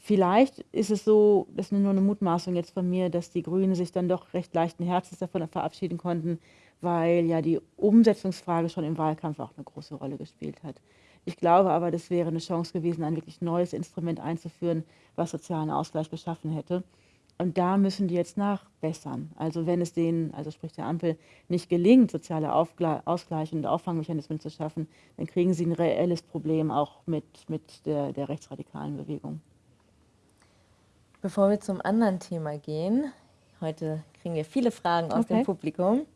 Speaker 2: Vielleicht ist es so, das ist nur eine Mutmaßung jetzt von mir, dass die Grünen sich dann doch recht leichten Herzens davon verabschieden konnten, weil ja die Umsetzungsfrage schon im Wahlkampf auch eine große Rolle gespielt hat. Ich glaube aber, das wäre eine Chance gewesen, ein wirklich neues Instrument einzuführen, was sozialen Ausgleich geschaffen hätte. Und da müssen die jetzt nachbessern. Also wenn es denen, also sprich der Ampel, nicht gelingt, soziale Ausgleich und Auffangmechanismen zu schaffen, dann kriegen sie ein reelles Problem auch mit, mit der, der rechtsradikalen Bewegung.
Speaker 1: Bevor wir zum anderen Thema gehen, Heute kriegen wir viele Fragen aus
Speaker 2: Okay.
Speaker 1: dem Publikum.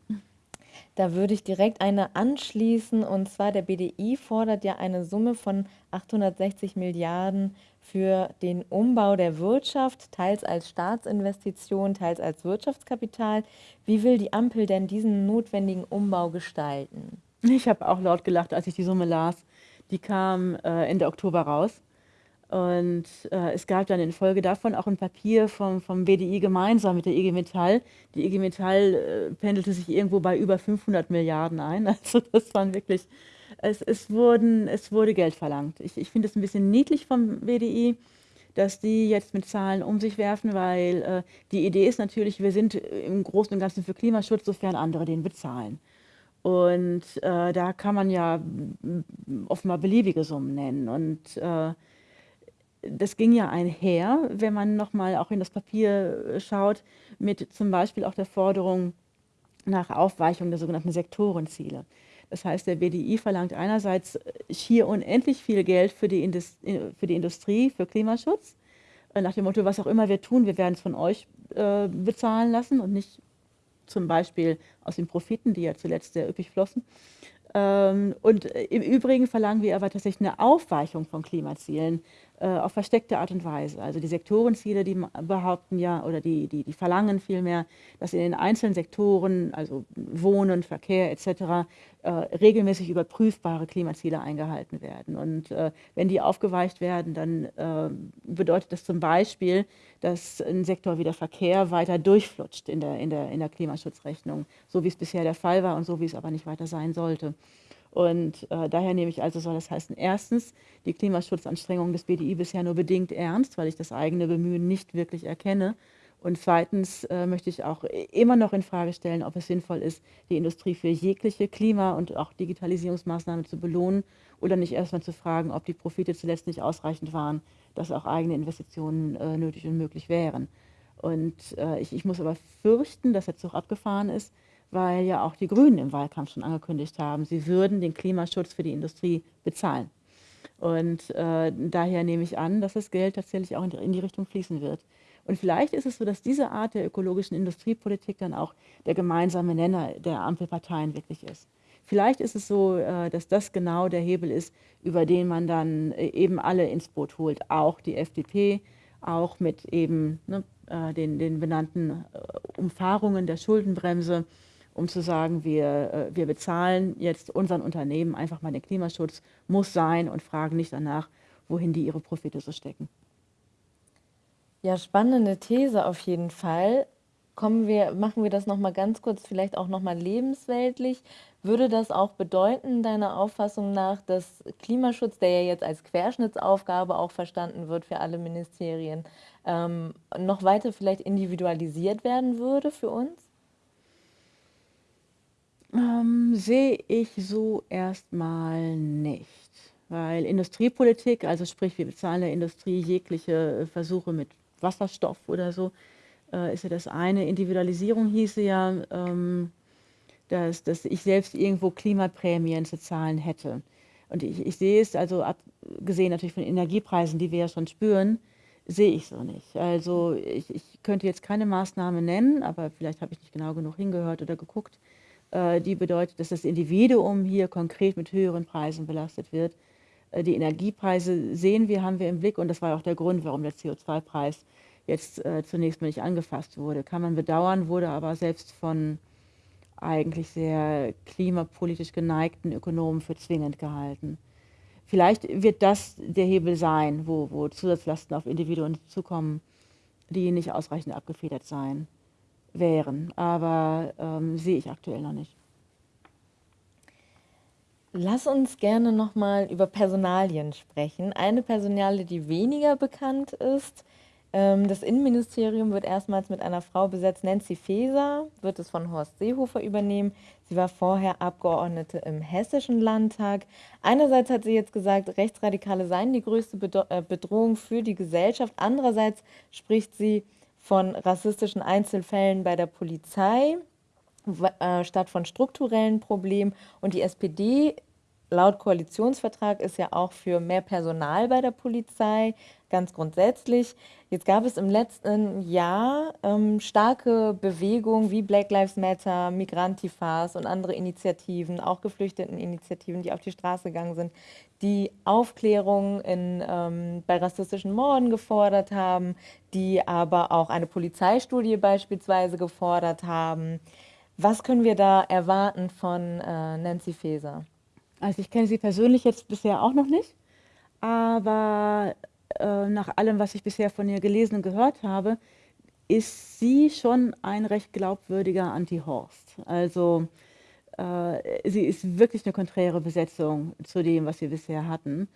Speaker 1: Da würde ich direkt eine anschließen und zwar der BDI fordert ja eine Summe von 860 Milliarden für den Umbau der Wirtschaft, teils als Staatsinvestition, teils als Wirtschaftskapital. Wie will die Ampel denn diesen notwendigen Umbau gestalten?
Speaker 2: Ich habe auch laut gelacht, als ich die Summe las. Die kam äh, Ende Oktober raus. Und äh, es gab dann in Folge davon auch ein Papier vom, vom BDI gemeinsam mit der IG Metall. Die IG Metall äh, pendelte sich irgendwo bei über 500 Milliarden ein. Also das waren wirklich, es, es, wurden, es wurde Geld verlangt. Ich, ich finde es ein bisschen niedlich vom BDI, dass die jetzt mit Zahlen um sich werfen, weil äh, die Idee ist natürlich, wir sind im Großen und Ganzen für Klimaschutz, sofern andere den bezahlen. Und äh, da kann man ja offenbar beliebige Summen nennen. Und äh, das ging ja einher, wenn man nochmal auch in das Papier äh, schaut, mit zum Beispiel auch der Forderung nach Aufweichung der sogenannten Sektorenziele. Das heißt, der BDI verlangt einerseits schier unendlich viel Geld für die, Indus für die Industrie, für Klimaschutz, äh, nach dem Motto, was auch immer wir tun, wir werden es von euch äh, bezahlen lassen und nicht zum Beispiel aus den Profiten, die ja zuletzt sehr üppig flossen. Ähm, und im Übrigen verlangen wir aber tatsächlich eine Aufweichung von Klimazielen äh, auf versteckte Art und Weise. Also die Sektorenziele, die behaupten ja oder die, die, die verlangen vielmehr, dass in den einzelnen Sektoren, also Wohnen, Verkehr etc., äh, regelmäßig überprüfbare Klimaziele eingehalten werden. Und äh, wenn die aufgeweicht werden, dann äh, bedeutet das zum Beispiel, dass ein Sektor wie der Verkehr weiter durchflutscht in der, in, der, in der Klimaschutzrechnung, so wie es bisher der Fall war und so wie es aber nicht weiter sein sollte. Und äh, daher nehme ich also, soll das heißen, erstens, die Klimaschutzanstrengungen des BDI bisher nur bedingt ernst, weil ich das eigene Bemühen nicht wirklich erkenne. Und zweitens äh, möchte ich auch immer noch in Frage stellen, ob es sinnvoll ist, die Industrie für jegliche Klima- und auch Digitalisierungsmaßnahmen zu belohnen oder nicht erstmal zu fragen, ob die Profite zuletzt nicht ausreichend waren, dass auch eigene Investitionen äh, nötig und möglich wären. Und äh, ich, ich muss aber fürchten, dass der Zug abgefahren ist, weil ja auch die Grünen im Wahlkampf schon angekündigt haben, sie würden den Klimaschutz für die Industrie bezahlen. Und äh, daher nehme ich an, dass das Geld tatsächlich auch in die, in die Richtung fließen wird. Und vielleicht ist es so, dass diese Art der ökologischen Industriepolitik dann auch der gemeinsame Nenner der Ampelparteien wirklich ist. Vielleicht ist es so, äh, dass das genau der Hebel ist, über den man dann äh, eben alle ins Boot holt, auch die FDP, auch mit eben ne, äh, den, den benannten Umfahrungen der Schuldenbremse um zu sagen, wir, äh, wir bezahlen jetzt unseren Unternehmen einfach mal den Klimaschutz, muss sein und fragen nicht danach, wohin die ihre Profite so stecken.
Speaker 1: Ja, spannende These auf jeden Fall. Kommen wir, machen wir das nochmal ganz kurz, vielleicht auch nochmal lebensweltlich. Würde das auch bedeuten, deiner Auffassung nach, dass Klimaschutz, der ja jetzt als Querschnittsaufgabe auch verstanden wird für alle Ministerien, ähm, noch weiter vielleicht individualisiert werden würde für uns?
Speaker 2: Ähm, sehe ich so erstmal nicht. Weil Industriepolitik, also sprich, wir bezahlen der Industrie jegliche Versuche mit Wasserstoff oder so, äh, ist ja das eine. Individualisierung hieße ja, ähm, dass, dass ich selbst irgendwo Klimaprämien zu zahlen hätte. Und ich, ich sehe es, also abgesehen natürlich von Energiepreisen, die wir ja schon spüren, sehe ich so nicht. Also ich, ich könnte jetzt keine Maßnahme nennen, aber vielleicht habe ich nicht genau genug hingehört oder geguckt, äh, die bedeutet, dass das Individuum hier konkret mit höheren Preisen belastet wird. Äh, die Energiepreise sehen wir, haben wir im Blick und das war auch der Grund, warum der CO2-Preis jetzt äh, zunächst mal nicht angefasst wurde. Kann man bedauern, wurde aber selbst von eigentlich sehr klimapolitisch geneigten Ökonomen für zwingend gehalten. Vielleicht wird das der Hebel sein, wo, wo Zusatzlasten auf Individuen zukommen, die nicht ausreichend abgefedert seien wären, aber ähm, sehe ich aktuell noch nicht.
Speaker 1: Lass uns gerne nochmal über Personalien sprechen. Eine Personalie, die weniger bekannt ist, ähm, das Innenministerium wird erstmals mit einer Frau besetzt. Nancy Faeser wird es von Horst Seehofer übernehmen. Sie war vorher Abgeordnete im Hessischen Landtag. Einerseits hat sie jetzt gesagt, Rechtsradikale seien die größte äh, Bedrohung für die Gesellschaft. Andererseits spricht sie von rassistischen Einzelfällen bei der Polizei äh, statt von strukturellen Problemen. Und die SPD laut Koalitionsvertrag ist ja auch für mehr Personal bei der Polizei, ganz grundsätzlich. Jetzt gab es im letzten Jahr ähm, starke Bewegungen wie Black Lives Matter, Migrantifas und andere Initiativen, auch Geflüchteteninitiativen, die auf die Straße gegangen sind, die Aufklärung in, ähm, bei rassistischen Morden gefordert haben, die aber auch eine Polizeistudie beispielsweise gefordert haben. Was können wir da erwarten von äh, Nancy Faeser?
Speaker 2: Also ich kenne sie persönlich jetzt bisher auch noch nicht, aber äh, nach allem, was ich bisher von ihr gelesen und gehört habe, ist sie schon ein recht glaubwürdiger Anti-Horst. Also äh, sie ist wirklich eine konträre Besetzung zu dem, was wir bisher hatten.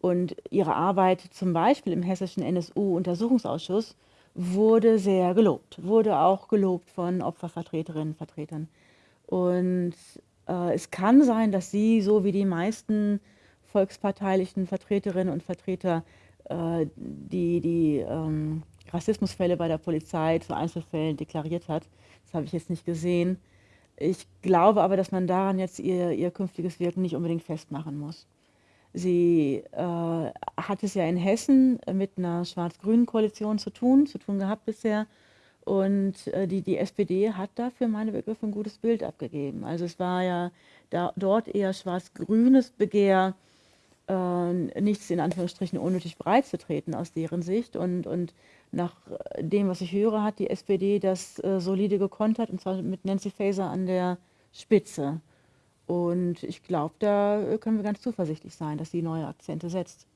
Speaker 2: Und ihre Arbeit zum Beispiel im hessischen NSU-Untersuchungsausschuss wurde sehr gelobt, wurde auch gelobt von Opfervertreterinnen und Vertretern. Und es kann sein, dass sie, so wie die meisten volksparteilichen Vertreterinnen und Vertreter, äh, die, die ähm, Rassismusfälle bei der Polizei zu Einzelfällen deklariert hat. Das habe ich jetzt nicht gesehen. Ich glaube aber, dass man daran jetzt ihr, ihr künftiges Wirken nicht unbedingt festmachen muss. Sie äh, hat es ja in Hessen mit einer schwarz-grünen Koalition zu tun, zu tun gehabt bisher. Und äh, die, die SPD hat da für meine Begriffe ein gutes Bild abgegeben. Also es war ja da, dort eher schwarz-grünes Begehr, äh, nichts in Anführungsstrichen unnötig breit zu treten aus deren Sicht. Und, und nach dem, was ich höre, hat die SPD das äh, solide gekontert, und zwar mit Nancy Faeser an der Spitze. Und ich glaube, da können wir ganz zuversichtlich sein, dass sie neue Akzente setzt.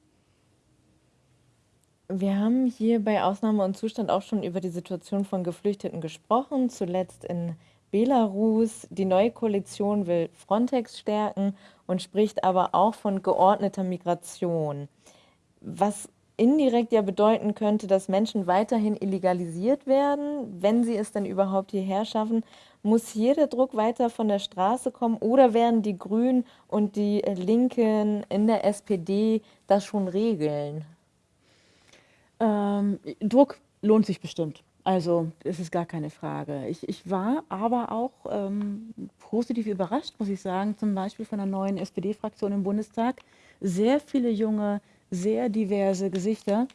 Speaker 1: Wir haben hier bei Ausnahme und Zustand auch schon über die Situation von Geflüchteten gesprochen, zuletzt in Belarus. Die neue Koalition will Frontex stärken und spricht aber auch von geordneter Migration. Was indirekt ja bedeuten könnte, dass Menschen weiterhin illegalisiert werden, wenn sie es denn überhaupt hierher schaffen. Muss hier der Druck weiter von der Straße kommen oder werden die Grünen und die Linken in der SPD das schon regeln?
Speaker 2: Ähm, Druck lohnt sich bestimmt. Also, das ist gar keine Frage. Ich, ich war aber auch ähm, positiv überrascht, muss ich sagen, zum Beispiel von der neuen SPD-Fraktion im Bundestag. Sehr viele junge, sehr diverse Gesichter,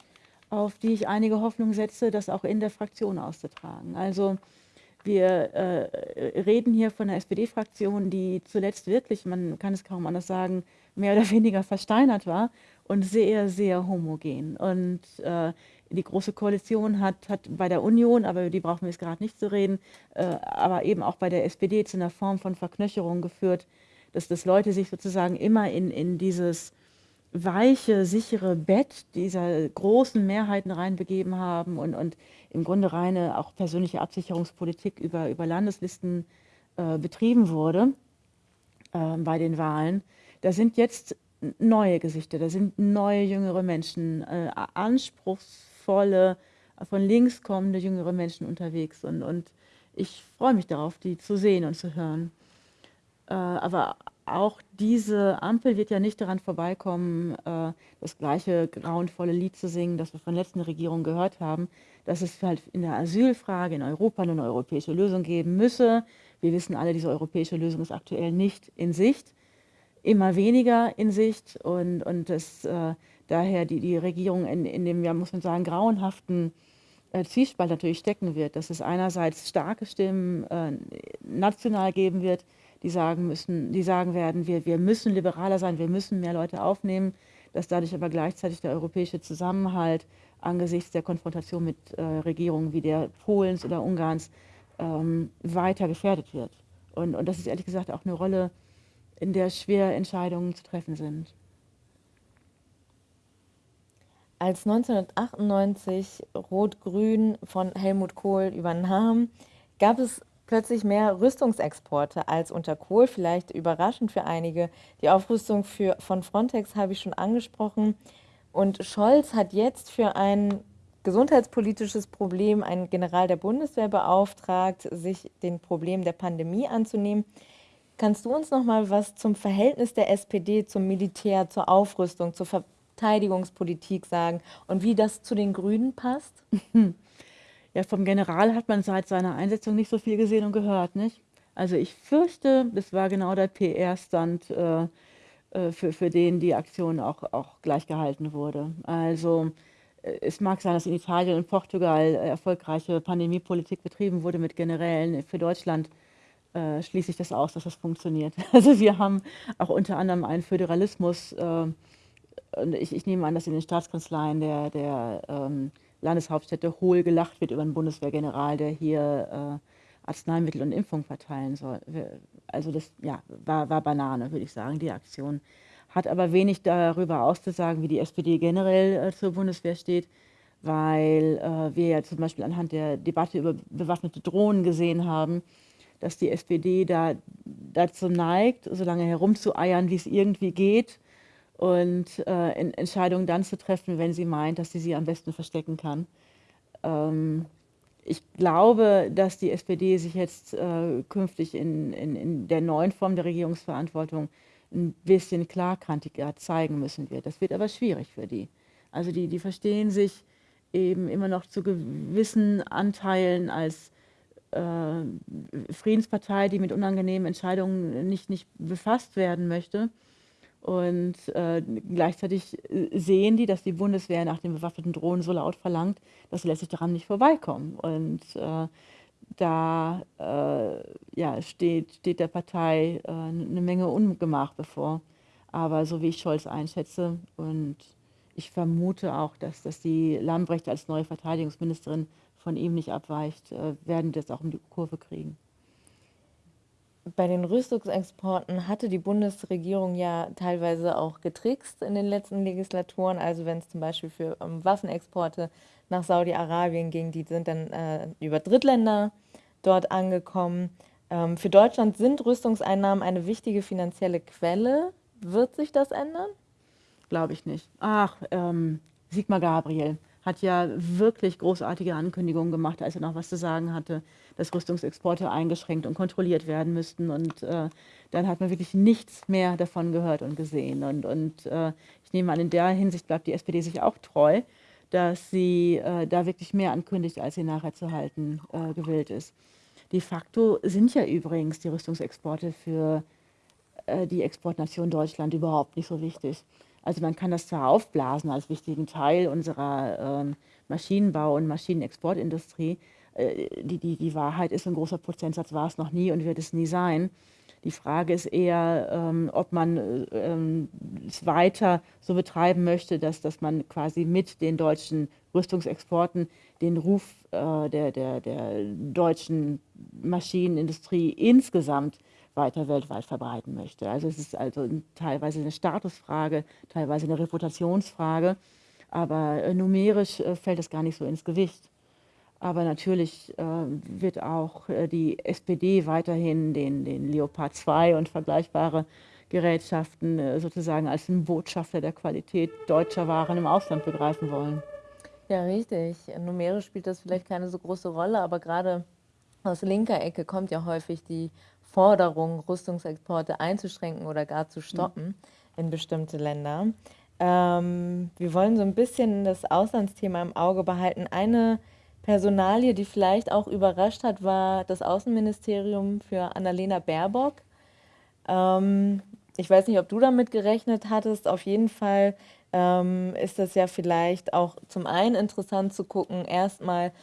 Speaker 2: auf die ich einige Hoffnung setze, das auch in der Fraktion auszutragen. Also, wir äh, reden hier von einer SPD-Fraktion, die zuletzt wirklich, man kann es kaum anders sagen, mehr oder weniger versteinert war und sehr, sehr homogen. Und äh, die Große Koalition hat, hat bei der Union, aber über die brauchen wir jetzt gerade nicht zu reden, äh, aber eben auch bei der SPD zu einer Form von Verknöcherung geführt, dass, dass Leute sich sozusagen immer in, in dieses weiche, sichere Bett dieser großen Mehrheiten reinbegeben haben und, und im Grunde reine auch persönliche Absicherungspolitik über, über Landeslisten äh, betrieben wurde äh, bei den Wahlen. Da sind jetzt neue Gesichter, da sind neue jüngere Menschen, äh, anspruchsvolle, von links kommende jüngere Menschen unterwegs und, und ich freue mich darauf, die zu sehen und zu hören. Äh, aber auch diese Ampel wird ja nicht daran vorbeikommen, äh, das gleiche grauenvolle Lied zu singen, das wir von der letzten Regierung gehört haben, dass es halt in der Asylfrage in Europa eine europäische Lösung geben müsse. Wir wissen alle, diese europäische Lösung ist aktuell nicht in Sicht, immer weniger in Sicht und, und das, äh, daher die, die Regierung in, in dem, ja, muss man sagen, grauenhaften äh, Zwiespalt natürlich stecken wird, dass es einerseits starke Stimmen äh, national geben wird, die sagen müssen, die sagen werden, wir, wir müssen liberaler sein, wir müssen mehr Leute aufnehmen, dass dadurch aber gleichzeitig der europäische Zusammenhalt angesichts der Konfrontation mit äh, Regierungen wie der Polens oder Ungarns ähm, weiter gefährdet wird. Und, und das ist ehrlich gesagt auch eine Rolle, in der schwer Entscheidungen zu treffen sind.
Speaker 1: Als 1998 Rot-Grün von Helmut Kohl übernahm, gab es plötzlich mehr Rüstungsexporte als unter Kohl, vielleicht überraschend für einige. Die Aufrüstung für, von Frontex habe ich schon angesprochen. Und Scholz hat jetzt für ein gesundheitspolitisches Problem einen General der Bundeswehr beauftragt, sich den Problem der Pandemie anzunehmen. Kannst du uns noch mal was zum Verhältnis der SPD zum Militär, zur Aufrüstung, zur Verteidigungspolitik sagen und wie das zu den Grünen passt?
Speaker 2: Ja, vom General hat man seit seiner Einsetzung nicht so viel gesehen und gehört, nicht? Also ich fürchte, das war genau der PR-Stand, äh, äh, für, für den die Aktion auch, auch gleich gehalten wurde. Also äh, es mag sein, dass in Italien und Portugal erfolgreiche Pandemiepolitik betrieben wurde mit Generälen. Für Deutschland äh, schließe ich das aus, dass das funktioniert. Also wir haben auch unter anderem einen Föderalismus, äh, und ich, ich, nehme an, dass in den Staatskanzleien der, der ähm, Landeshauptstädte hohl gelacht wird über einen Bundeswehrgeneral, der hier äh, Arzneimittel und Impfung verteilen soll. Also das ja, war, war Banane, würde ich sagen, die Aktion. Hat aber wenig darüber auszusagen, wie die SPD generell äh, zur Bundeswehr steht, weil äh, wir ja zum Beispiel anhand der Debatte über bewaffnete Drohnen gesehen haben, dass die SPD da dazu neigt, so lange herumzueiern, wie es irgendwie geht und äh, Entscheidungen dann zu treffen, wenn sie meint, dass sie sie am besten verstecken kann. Ähm, ich glaube, dass die SPD sich jetzt äh, künftig in, in, in, der neuen Form der Regierungsverantwortung ein bisschen klarkantiger zeigen müssen wird. Das wird aber schwierig für die. Also die, die verstehen sich eben immer noch zu gewissen Anteilen als Friedenspartei, die mit unangenehmen Entscheidungen nicht, nicht befasst werden möchte. Und äh, gleichzeitig äh, sehen die, dass die Bundeswehr nach den bewaffneten Drohnen so laut verlangt, dass sie letztlich daran nicht vorbeikommen. Und äh, da äh, ja, steht, steht der Partei äh, eine Menge Ungemach bevor. Aber so wie ich Scholz einschätze und ich vermute auch, dass, dass die Lambrecht als neue Verteidigungsministerin von ihm nicht abweicht, äh, werden das auch um die Kurve kriegen.
Speaker 1: Bei den Rüstungsexporten hatte die Bundesregierung ja teilweise auch getrickst in den letzten Legislaturen. Also wenn es zum Beispiel für um, Waffenexporte nach Saudi-Arabien ging, die sind dann äh, über Drittländer dort angekommen. Ähm, für Deutschland sind Rüstungseinnahmen eine wichtige finanzielle Quelle. Wird sich das ändern?
Speaker 2: Glaube ich nicht. Ach, ähm, Sigmar Gabriel hat ja wirklich großartige Ankündigungen gemacht, als er noch was zu sagen hatte, dass Rüstungsexporte eingeschränkt und kontrolliert werden müssten. Und äh, dann hat man wirklich nichts mehr davon gehört und gesehen. Und, und äh, ich nehme an, in der Hinsicht bleibt die SPD sich auch treu, dass sie äh, da wirklich mehr ankündigt, als sie nachher zu halten äh, gewillt ist. De facto sind ja übrigens die Rüstungsexporte für äh, die Exportnation Deutschland überhaupt nicht so wichtig. Also man kann das zwar aufblasen als wichtigen Teil unserer ähm, Maschinenbau- und Maschinenexportindustrie. Äh, die, die, die Wahrheit ist, ein großer Prozentsatz war es noch nie und wird es nie sein. Die Frage ist eher, ähm, ob man äh, ähm, es weiter so betreiben möchte, dass, dass man quasi mit den deutschen Rüstungsexporten den Ruf äh, der, der, der deutschen Maschinenindustrie insgesamt weiter weltweit verbreiten möchte. Also es ist also teilweise eine Statusfrage, teilweise eine Reputationsfrage, aber äh, numerisch äh, fällt es gar nicht so ins Gewicht. Aber natürlich äh, wird auch die SPD weiterhin den, den Leopard 2 und vergleichbare Gerätschaften sozusagen als einen Botschafter der Qualität deutscher Waren im Ausland begreifen wollen.
Speaker 1: Ja, richtig. Numerisch spielt das vielleicht keine so große Rolle, aber gerade aus linker Ecke kommt ja häufig die Forderung, Rüstungsexporte einzuschränken oder gar zu stoppen mhm. in bestimmte Länder. Ähm, wir wollen so ein bisschen das Auslandsthema im Auge behalten. Eine Personalie, die vielleicht auch überrascht hat, war das Außenministerium für Annalena Baerbock. Ähm, ich weiß nicht, ob du damit gerechnet hattest. Auf jeden Fall ähm, ist das ja vielleicht auch zum einen interessant zu gucken, erstmal,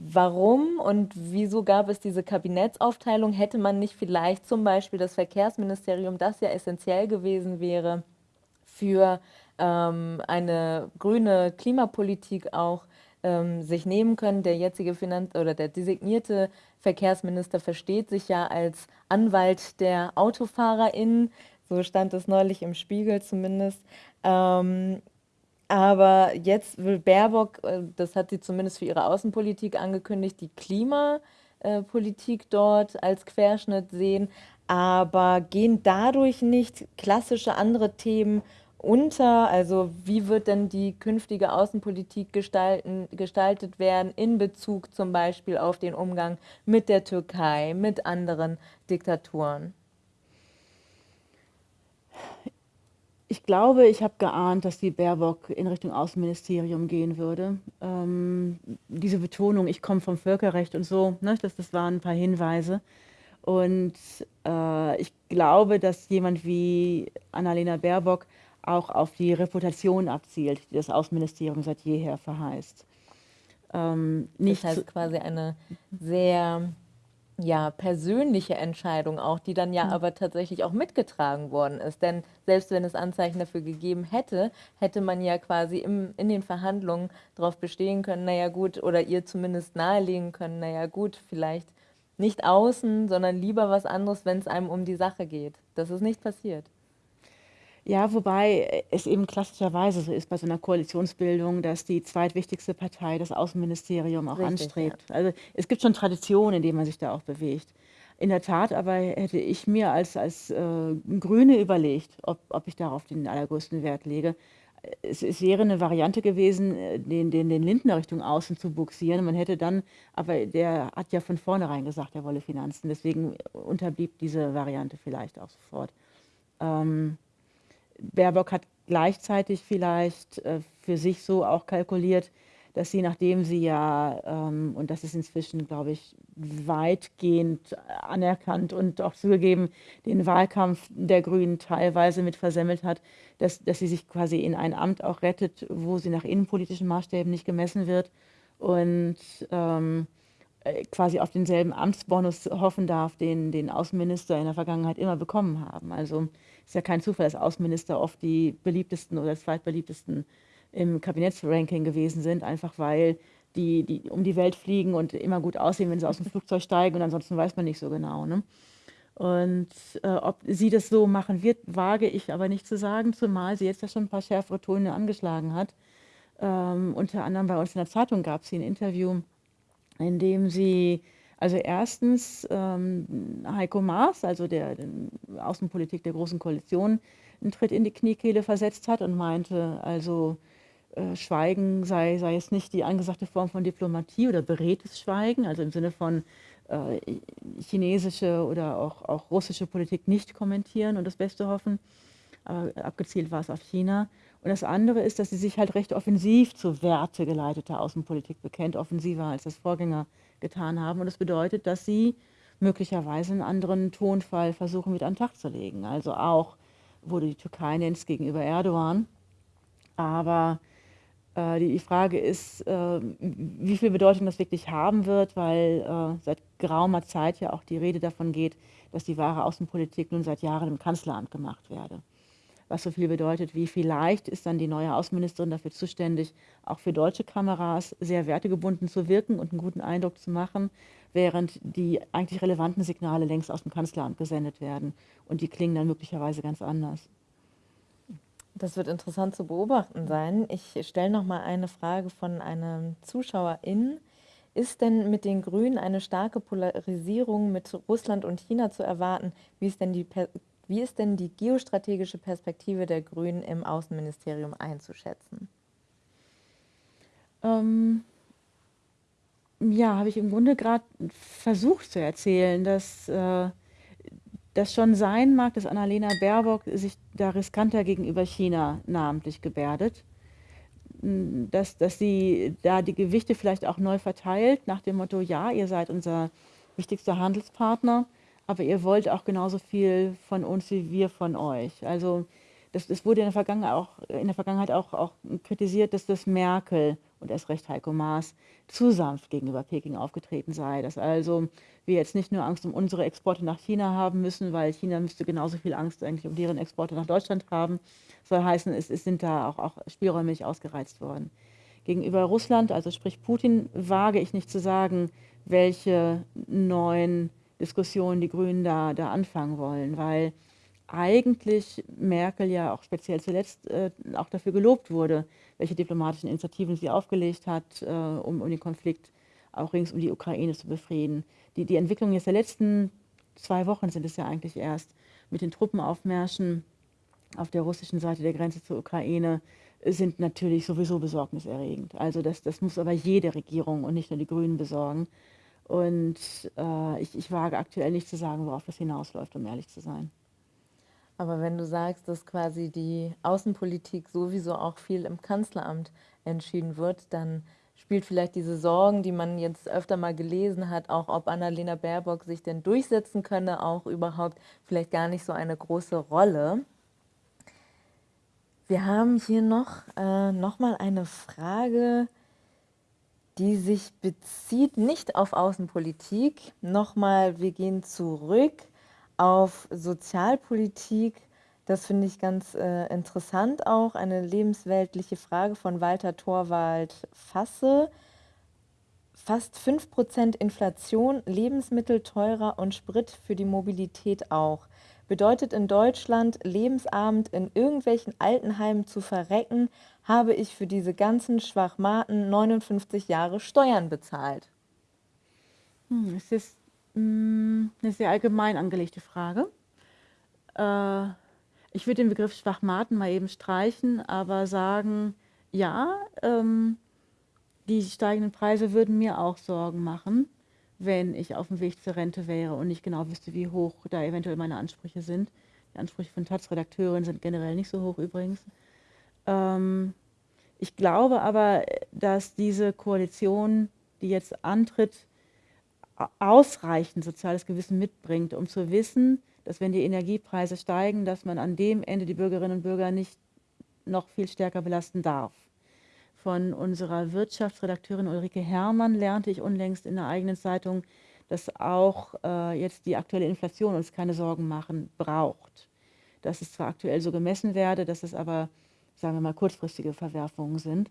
Speaker 1: Warum und wieso gab es diese Kabinettsaufteilung? Hätte man nicht vielleicht zum Beispiel das Verkehrsministerium, das ja essentiell gewesen wäre für ähm, eine grüne Klimapolitik auch, ähm, sich nehmen können? Der jetzige Finanz- oder der designierte Verkehrsminister versteht sich ja als Anwalt der AutofahrerInnen, so stand es neulich im Spiegel zumindest. Ähm, aber jetzt will Baerbock, äh, das hat sie zumindest für ihre Außenpolitik angekündigt, die Klimapolitik dort als Querschnitt sehen. Aber gehen dadurch nicht klassische andere Themen unter? Also wie wird denn die künftige Außenpolitik gestalten, gestaltet werden in Bezug zum Beispiel auf den Umgang mit der Türkei, mit anderen Diktaturen?
Speaker 2: Ich glaube, ich habe geahnt, dass die Baerbock in Richtung Außenministerium gehen würde. Ähm, diese Betonung, ich komme vom Völkerrecht und so, ne, das, das waren ein paar Hinweise. Und äh, ich glaube, dass jemand wie Annalena Baerbock auch auf die Reputation abzielt, die das Außenministerium seit jeher verheißt.
Speaker 1: Ähm, nicht das heißt quasi eine sehr ja, persönliche Entscheidung auch, die dann ja mhm. aber tatsächlich auch mitgetragen worden ist. Denn selbst wenn es Anzeichen dafür gegeben hätte, hätte man ja quasi im, in den Verhandlungen darauf bestehen können, naja gut, oder ihr zumindest nahelegen können, naja gut, vielleicht nicht außen, sondern lieber was anderes, wenn es einem um die Sache geht. Das ist nicht passiert.
Speaker 2: Ja, wobei es eben klassischerweise so ist bei so einer Koalitionsbildung, dass die zweitwichtigste Partei das Außenministerium auch Richtig, anstrebt. Ja. Also es gibt schon Traditionen, in denen man sich da auch bewegt. In der Tat aber hätte ich mir als, als äh, Grüne überlegt, ob, ob ich darauf den allergrößten Wert lege. Es, es, wäre eine Variante gewesen, den, den, den Lindner Richtung außen zu buxieren. Man hätte dann, aber der hat ja von vornherein gesagt, er wolle Finanzen. Deswegen unterblieb diese Variante vielleicht auch sofort. Ähm, Baerbock hat gleichzeitig vielleicht äh, für sich so auch kalkuliert, dass sie, nachdem sie ja, ähm, und das ist inzwischen, glaube ich, weitgehend anerkannt und auch zugegeben, den Wahlkampf der Grünen teilweise mit versemmelt hat, dass, dass sie sich quasi in ein Amt auch rettet, wo sie nach innenpolitischen Maßstäben nicht gemessen wird und ähm, äh, quasi auf denselben Amtsbonus hoffen darf, den den Außenminister in der Vergangenheit immer bekommen haben. Also ist ja kein Zufall, dass Außenminister oft die beliebtesten oder zweitbeliebtesten im Kabinettsranking gewesen sind, einfach weil die, die um die Welt fliegen und immer gut aussehen, wenn sie aus dem Flugzeug steigen und ansonsten weiß man nicht so genau. Ne? Und äh, ob sie das so machen wird, wage ich aber nicht zu sagen, zumal sie jetzt ja schon ein paar schärfere Töne angeschlagen hat. Ähm, unter anderem bei uns in der Zeitung gab es ein Interview, in dem sie also erstens ähm, Heiko Maas, also der, der Außenpolitik der Großen Koalition, einen Tritt in die Kniekehle versetzt hat und meinte, also äh, Schweigen sei, sei es nicht die angesagte Form von Diplomatie oder beredtes Schweigen, also im Sinne von äh, chinesische oder auch, auch russische Politik nicht kommentieren und das Beste hoffen. Aber abgezielt war es auf China. Und das andere ist, dass sie sich halt recht offensiv zu wertegeleiteter Außenpolitik bekennt, offensiver als das Vorgänger getan haben. Und das bedeutet, dass sie möglicherweise einen anderen Tonfall versuchen mit an den Tag zu legen. Also auch, du die Türkei nennst gegenüber Erdogan. Aber äh, die, die, Frage ist, äh, wie viel Bedeutung das wirklich haben wird, weil äh, seit geraumer Zeit ja auch die Rede davon geht, dass die wahre Außenpolitik nun seit Jahren im Kanzleramt gemacht werde was so viel bedeutet wie vielleicht ist dann die neue Außenministerin dafür zuständig, auch für deutsche Kameras sehr wertegebunden zu wirken und einen guten Eindruck zu machen, während die eigentlich relevanten Signale längst aus dem Kanzleramt gesendet werden. Und die klingen dann möglicherweise ganz anders.
Speaker 1: Das wird interessant zu beobachten sein. Ich stelle noch mal eine Frage von einem ZuschauerInnen. Ist denn mit den Grünen eine starke Polarisierung mit Russland und China zu erwarten? Wie ist denn die wie ist denn die geostrategische Perspektive der Grünen im Außenministerium einzuschätzen?
Speaker 2: Ähm, ja, habe ich im Grunde gerade versucht zu erzählen, dass äh, das schon sein mag, dass Annalena Baerbock sich da riskanter gegenüber China namentlich gebärdet. Dass, dass sie da die Gewichte vielleicht auch neu verteilt, nach dem Motto, ja, ihr seid unser wichtigster Handelspartner, aber ihr wollt auch genauso viel von uns wie wir von euch. Also das, das wurde in der Vergangenheit auch, in der Vergangenheit auch, auch kritisiert, dass das Merkel und erst recht Heiko Maas zu sanft gegenüber Peking aufgetreten sei. Dass also wir jetzt nicht nur Angst um unsere Exporte nach China haben müssen, weil China müsste genauso viel Angst eigentlich um deren Exporte nach Deutschland haben. soll heißen, es, es sind da auch, auch Spielräume nicht ausgereizt worden. Gegenüber Russland, also sprich Putin, wage ich nicht zu sagen, welche neuen Diskussion die Grünen da, da anfangen wollen, weil eigentlich Merkel ja auch speziell zuletzt äh, auch dafür gelobt wurde, welche diplomatischen Initiativen sie aufgelegt hat, äh, um, um den Konflikt auch rings um die Ukraine zu befrieden. Die, die Entwicklung jetzt der letzten zwei Wochen sind es ja eigentlich erst mit den Truppenaufmärschen auf der russischen Seite der Grenze zur Ukraine sind natürlich sowieso besorgniserregend. Also das, das muss aber jede Regierung und nicht nur die Grünen besorgen. Und äh, ich, ich wage aktuell nicht zu sagen, worauf das hinausläuft, um ehrlich zu sein.
Speaker 1: Aber wenn du sagst, dass quasi die Außenpolitik sowieso auch viel im Kanzleramt entschieden wird, dann spielt vielleicht diese Sorgen, die man jetzt öfter mal gelesen hat, auch ob Annalena Baerbock sich denn durchsetzen könne, auch überhaupt vielleicht gar nicht so eine große Rolle. Wir haben hier noch, äh, noch mal eine Frage, die sich bezieht nicht auf Außenpolitik. Nochmal, wir gehen zurück auf Sozialpolitik. Das finde ich ganz äh, interessant auch. Eine lebensweltliche Frage von Walter Torwald Fasse. Fast 5% Inflation, Lebensmittel teurer und Sprit für die Mobilität auch. Bedeutet in Deutschland, lebensabend in irgendwelchen Altenheimen zu verrecken, habe ich für diese ganzen Schwachmaten 59 Jahre Steuern bezahlt?
Speaker 2: Hm, es ist mh, hm, eine sehr allgemein angelegte Frage. Äh, ich würde den Begriff Schwachmaten mal eben streichen, aber sagen, ja, ähm, die steigenden Preise würden mir auch Sorgen machen, wenn ich auf dem Weg zur Rente wäre und nicht genau wüsste, wie hoch da eventuell meine Ansprüche sind. Die Ansprüche von Taz-Redakteurin sind generell nicht so hoch übrigens. Ähm, ich glaube aber, dass diese Koalition, die jetzt antritt, ausreichend soziales Gewissen mitbringt, um zu wissen, dass wenn die Energiepreise steigen, dass man an dem Ende die Bürgerinnen und Bürger nicht noch viel stärker belasten darf. Von unserer Wirtschaftsredakteurin Ulrike Herrmann lernte ich unlängst in der eigenen Zeitung, dass auch äh, jetzt die aktuelle Inflation uns keine Sorgen machen braucht. Dass es zwar aktuell so gemessen werde, dass es aber sagen wir mal, kurzfristige Verwerfungen sind.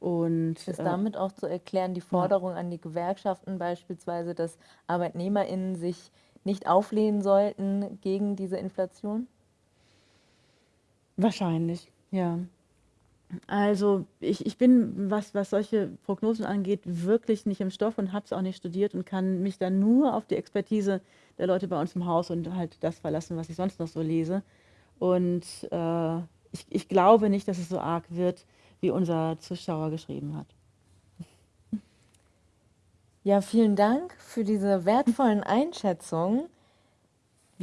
Speaker 2: Und,
Speaker 1: ist äh, damit auch zu erklären, die Forderung ja. an die Gewerkschaften beispielsweise, dass ArbeitnehmerInnen sich nicht auflehnen sollten gegen diese Inflation?
Speaker 2: Wahrscheinlich, ja. Also ich, ich bin, was, was solche Prognosen angeht, wirklich nicht im Stoff und habe es auch nicht studiert und kann mich dann nur auf die Expertise der Leute bei uns im Haus und halt das verlassen, was ich sonst noch so lese. Und äh, ich, ich glaube nicht, dass es so arg wird, wie unser Zuschauer geschrieben hat.
Speaker 1: Ja, vielen Dank für diese wertvollen Einschätzungen.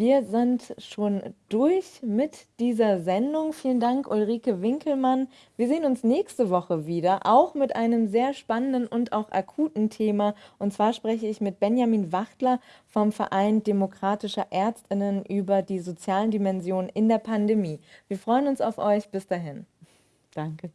Speaker 1: Wir sind schon durch mit dieser Sendung. Vielen Dank, Ulrike Winkelmann. Wir sehen uns nächste Woche wieder, auch mit einem sehr spannenden und auch akuten Thema. Und zwar spreche ich mit Benjamin Wachtler vom Verein Demokratischer Ärztinnen über die sozialen Dimensionen in der Pandemie. Wir freuen uns auf euch. Bis dahin.
Speaker 2: Danke.